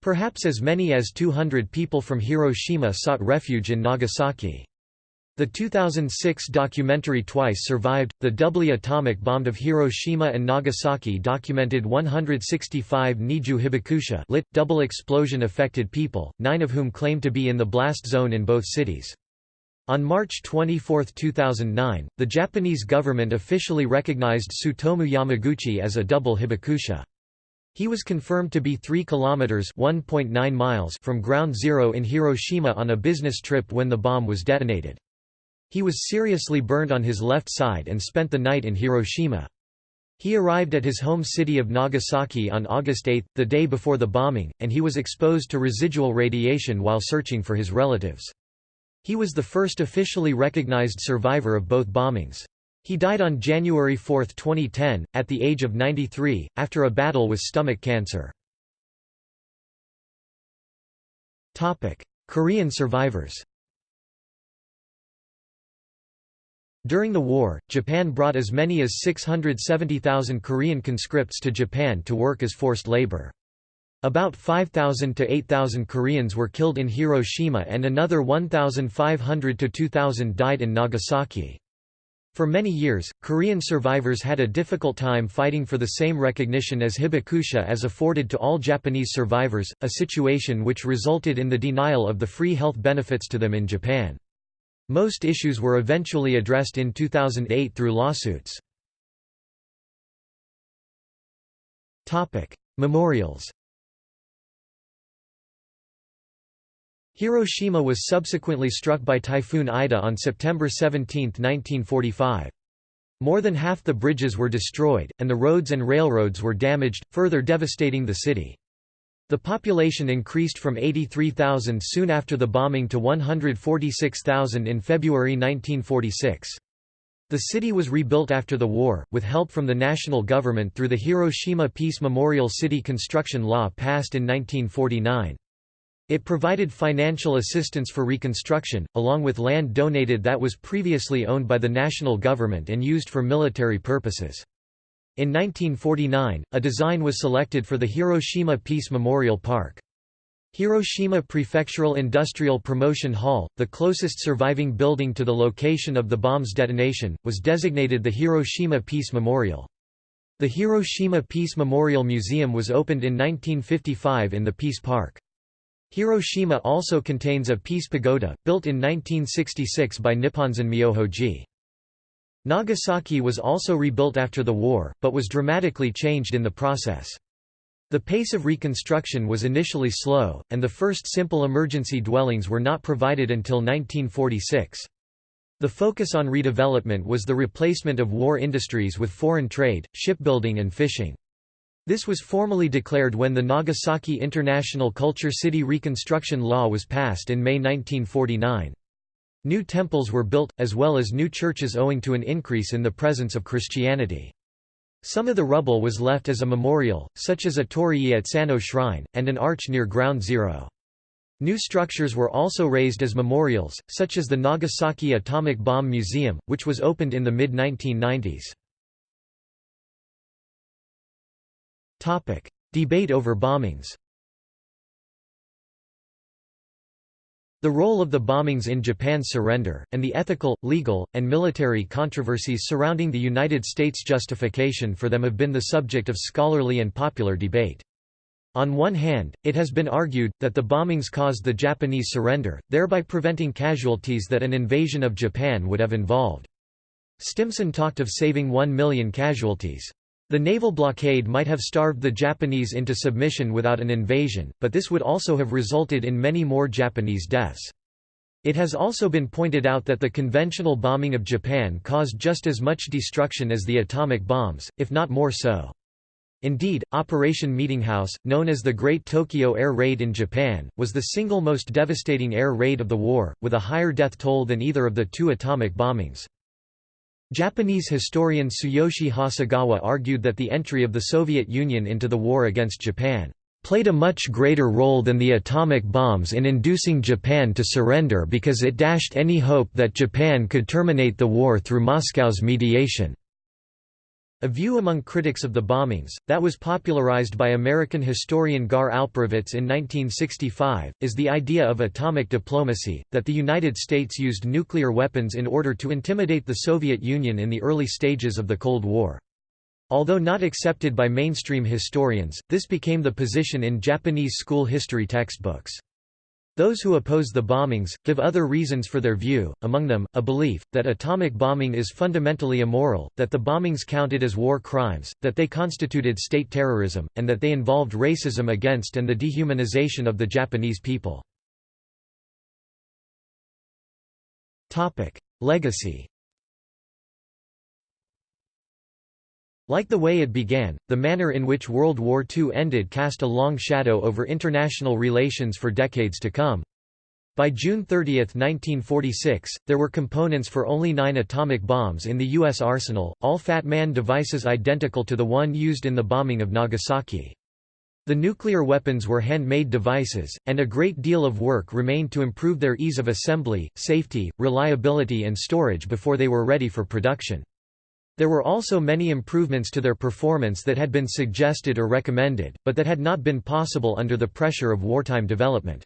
Perhaps as many as 200 people from Hiroshima sought refuge in Nagasaki. The 2006 documentary Twice Survived, the doubly atomic bombed of Hiroshima and Nagasaki documented 165 Niju Hibakusha lit, double explosion affected people, nine of whom claimed to be in the blast zone in both cities. On March 24, 2009, the Japanese government officially recognized Tsutomu Yamaguchi as a double hibakusha. He was confirmed to be 3 kilometers (1.9 miles) from ground zero in Hiroshima on a business trip when the bomb was detonated. He was seriously burned on his left side and spent the night in Hiroshima. He arrived at his home city of Nagasaki on August 8, the day before the bombing, and he was exposed to residual radiation while searching for his relatives. He was the first officially recognized survivor of both bombings. He died on January 4, 2010, at the age of 93, after a battle with stomach cancer. Korean survivors During the war, Japan brought as many as 670,000 Korean conscripts to Japan to work as forced labor. About 5,000 to 8,000 Koreans were killed in Hiroshima and another 1,500 to 2,000 died in Nagasaki. For many years, Korean survivors had a difficult time fighting for the same recognition as hibakusha as afforded to all Japanese survivors, a situation which resulted in the denial of the free health benefits to them in Japan. Most issues were eventually addressed in 2008 through lawsuits. Memorials Hiroshima was subsequently struck by Typhoon Ida on September 17, 1945. More than half the bridges were destroyed, and the roads and railroads were damaged, further devastating the city. The population increased from 83,000 soon after the bombing to 146,000 in February 1946. The city was rebuilt after the war, with help from the national government through the Hiroshima Peace Memorial City Construction Law passed in 1949. It provided financial assistance for reconstruction, along with land donated that was previously owned by the national government and used for military purposes. In 1949, a design was selected for the Hiroshima Peace Memorial Park. Hiroshima Prefectural Industrial Promotion Hall, the closest surviving building to the location of the bomb's detonation, was designated the Hiroshima Peace Memorial. The Hiroshima Peace Memorial Museum was opened in 1955 in the Peace Park. Hiroshima also contains a peace pagoda, built in 1966 by Nipponzan Myohoji. Nagasaki was also rebuilt after the war, but was dramatically changed in the process. The pace of reconstruction was initially slow, and the first simple emergency dwellings were not provided until 1946. The focus on redevelopment was the replacement of war industries with foreign trade, shipbuilding and fishing. This was formally declared when the Nagasaki International Culture City Reconstruction Law was passed in May 1949. New temples were built, as well as new churches owing to an increase in the presence of Christianity. Some of the rubble was left as a memorial, such as a torii at Sannō Shrine, and an arch near Ground Zero. New structures were also raised as memorials, such as the Nagasaki Atomic Bomb Museum, which was opened in the mid-1990s. Topic: Debate over bombings. The role of the bombings in Japan's surrender, and the ethical, legal, and military controversies surrounding the United States' justification for them have been the subject of scholarly and popular debate. On one hand, it has been argued, that the bombings caused the Japanese surrender, thereby preventing casualties that an invasion of Japan would have involved. Stimson talked of saving one million casualties. The naval blockade might have starved the Japanese into submission without an invasion, but this would also have resulted in many more Japanese deaths. It has also been pointed out that the conventional bombing of Japan caused just as much destruction as the atomic bombs, if not more so. Indeed, Operation Meetinghouse, known as the Great Tokyo Air Raid in Japan, was the single most devastating air raid of the war, with a higher death toll than either of the two atomic bombings. Japanese historian Tsuyoshi Hasegawa argued that the entry of the Soviet Union into the war against Japan played a much greater role than the atomic bombs in inducing Japan to surrender because it dashed any hope that Japan could terminate the war through Moscow's mediation. A view among critics of the bombings, that was popularized by American historian Gar Alperovitz in 1965, is the idea of atomic diplomacy, that the United States used nuclear weapons in order to intimidate the Soviet Union in the early stages of the Cold War. Although not accepted by mainstream historians, this became the position in Japanese school history textbooks. Those who oppose the bombings, give other reasons for their view, among them, a belief, that atomic bombing is fundamentally immoral, that the bombings counted as war crimes, that they constituted state terrorism, and that they involved racism against and the dehumanization of the Japanese people. Legacy Like the way it began, the manner in which World War II ended cast a long shadow over international relations for decades to come. By June 30, 1946, there were components for only nine atomic bombs in the U.S. arsenal, all Fat Man devices identical to the one used in the bombing of Nagasaki. The nuclear weapons were handmade devices, and a great deal of work remained to improve their ease of assembly, safety, reliability and storage before they were ready for production. There were also many improvements to their performance that had been suggested or recommended, but that had not been possible under the pressure of wartime development.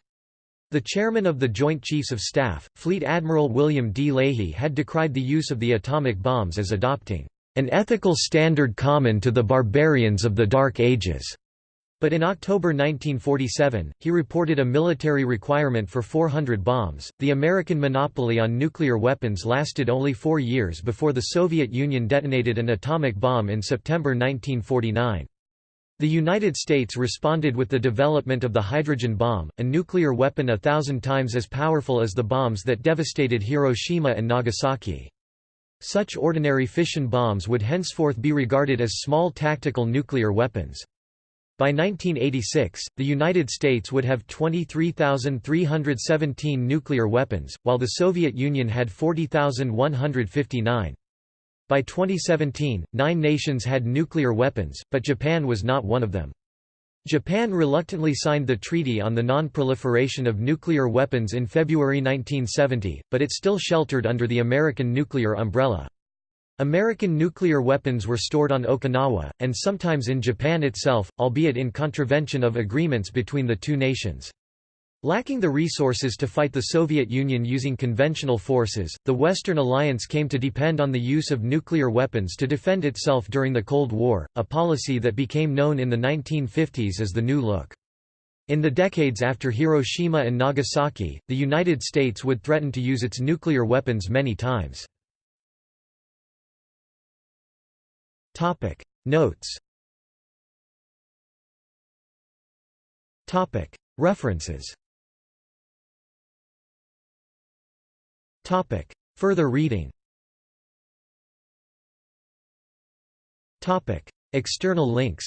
The chairman of the Joint Chiefs of Staff, Fleet Admiral William D. Leahy had decried the use of the atomic bombs as adopting an ethical standard common to the barbarians of the Dark Ages. But in October 1947, he reported a military requirement for 400 bombs. The American monopoly on nuclear weapons lasted only four years before the Soviet Union detonated an atomic bomb in September 1949. The United States responded with the development of the hydrogen bomb, a nuclear weapon a thousand times as powerful as the bombs that devastated Hiroshima and Nagasaki. Such ordinary fission bombs would henceforth be regarded as small tactical nuclear weapons. By 1986, the United States would have 23,317 nuclear weapons, while the Soviet Union had 40,159. By 2017, nine nations had nuclear weapons, but Japan was not one of them. Japan reluctantly signed the Treaty on the Non-Proliferation of Nuclear Weapons in February 1970, but it still sheltered under the American nuclear umbrella. American nuclear weapons were stored on Okinawa, and sometimes in Japan itself, albeit in contravention of agreements between the two nations. Lacking the resources to fight the Soviet Union using conventional forces, the Western alliance came to depend on the use of nuclear weapons to defend itself during the Cold War, a policy that became known in the 1950s as the New Look. In the decades after Hiroshima and Nagasaki, the United States would threaten to use its nuclear weapons many times. Topic. Notes. Topic. References. Topic. Further reading. Topic. External links.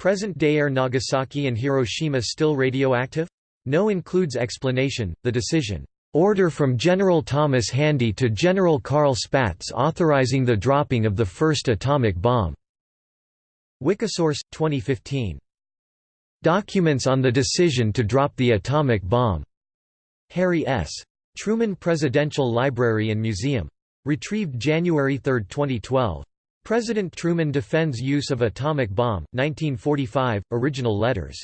Present-day Air Nagasaki and Hiroshima still radioactive? No includes explanation, the decision Order from General Thomas Handy to General Carl Spaatz authorizing the dropping of the first atomic bomb. Wikisource, 2015. Documents on the decision to drop the atomic bomb. Harry S. Truman Presidential Library and Museum. Retrieved January 3, 2012. President Truman defends use of atomic bomb, 1945, original letters.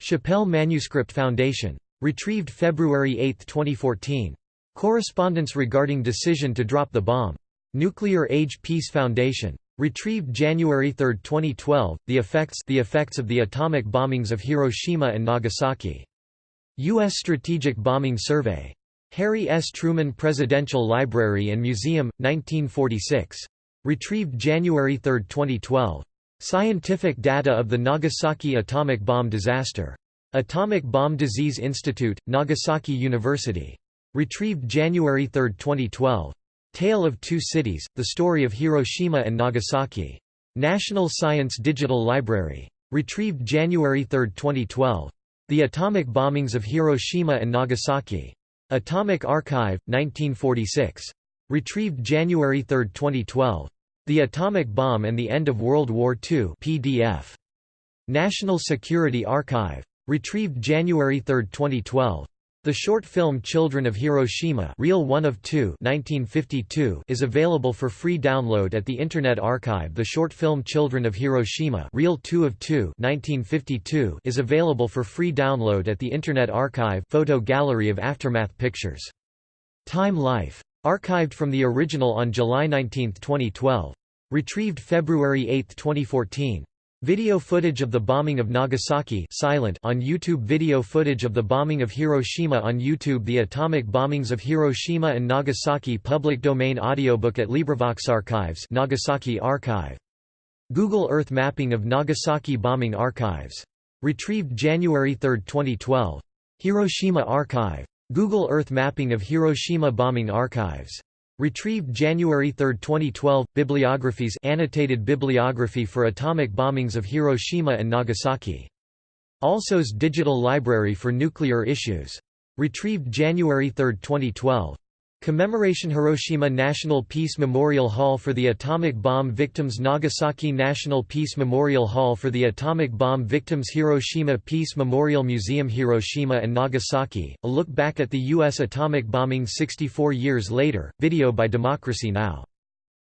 Shapell Manuscript Foundation. Retrieved February 8, 2014. Correspondence regarding decision to drop the bomb. Nuclear Age Peace Foundation. Retrieved January 3, 2012, The Effects The Effects of the Atomic Bombings of Hiroshima and Nagasaki. U.S. Strategic Bombing Survey. Harry S. Truman Presidential Library and Museum, 1946. Retrieved January 3, 2012. Scientific data of the Nagasaki atomic bomb disaster. Atomic Bomb Disease Institute, Nagasaki University. Retrieved January 3, 2012. Tale of Two Cities, The Story of Hiroshima and Nagasaki. National Science Digital Library. Retrieved January 3, 2012. The Atomic Bombings of Hiroshima and Nagasaki. Atomic Archive, 1946. Retrieved January 3, 2012. The Atomic Bomb and the End of World War II PDF. National Security Archive. Retrieved January 3, 2012. The short film Children of Hiroshima Reel 1 of 2 1952 is available for free download at the Internet Archive. The short film Children of Hiroshima Reel 2 of 2 1952 is available for free download at the Internet Archive photo gallery of Aftermath Pictures. Time Life. Archived from the original on July 19, 2012. Retrieved February 8, 2014. Video footage of the bombing of Nagasaki silent on YouTube Video footage of the bombing of Hiroshima on YouTube The atomic bombings of Hiroshima and Nagasaki Public domain audiobook at LibriVox Archives Nagasaki Archive. Google Earth mapping of Nagasaki bombing archives. Retrieved January 3, 2012. Hiroshima Archive. Google Earth mapping of Hiroshima bombing archives. Retrieved January 3, 2012, Bibliographies annotated bibliography for atomic bombings of Hiroshima and Nagasaki. Alsos Digital Library for Nuclear Issues. Retrieved January 3, 2012. Commemoration Hiroshima National Peace Memorial Hall for the Atomic Bomb Victims Nagasaki National Peace Memorial Hall for the Atomic Bomb Victims Hiroshima Peace Memorial Museum Hiroshima and Nagasaki, a look back at the U.S. atomic bombing 64 years later, video by Democracy Now!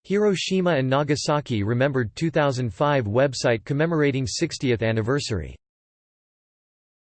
Hiroshima and Nagasaki Remembered 2005 website commemorating 60th anniversary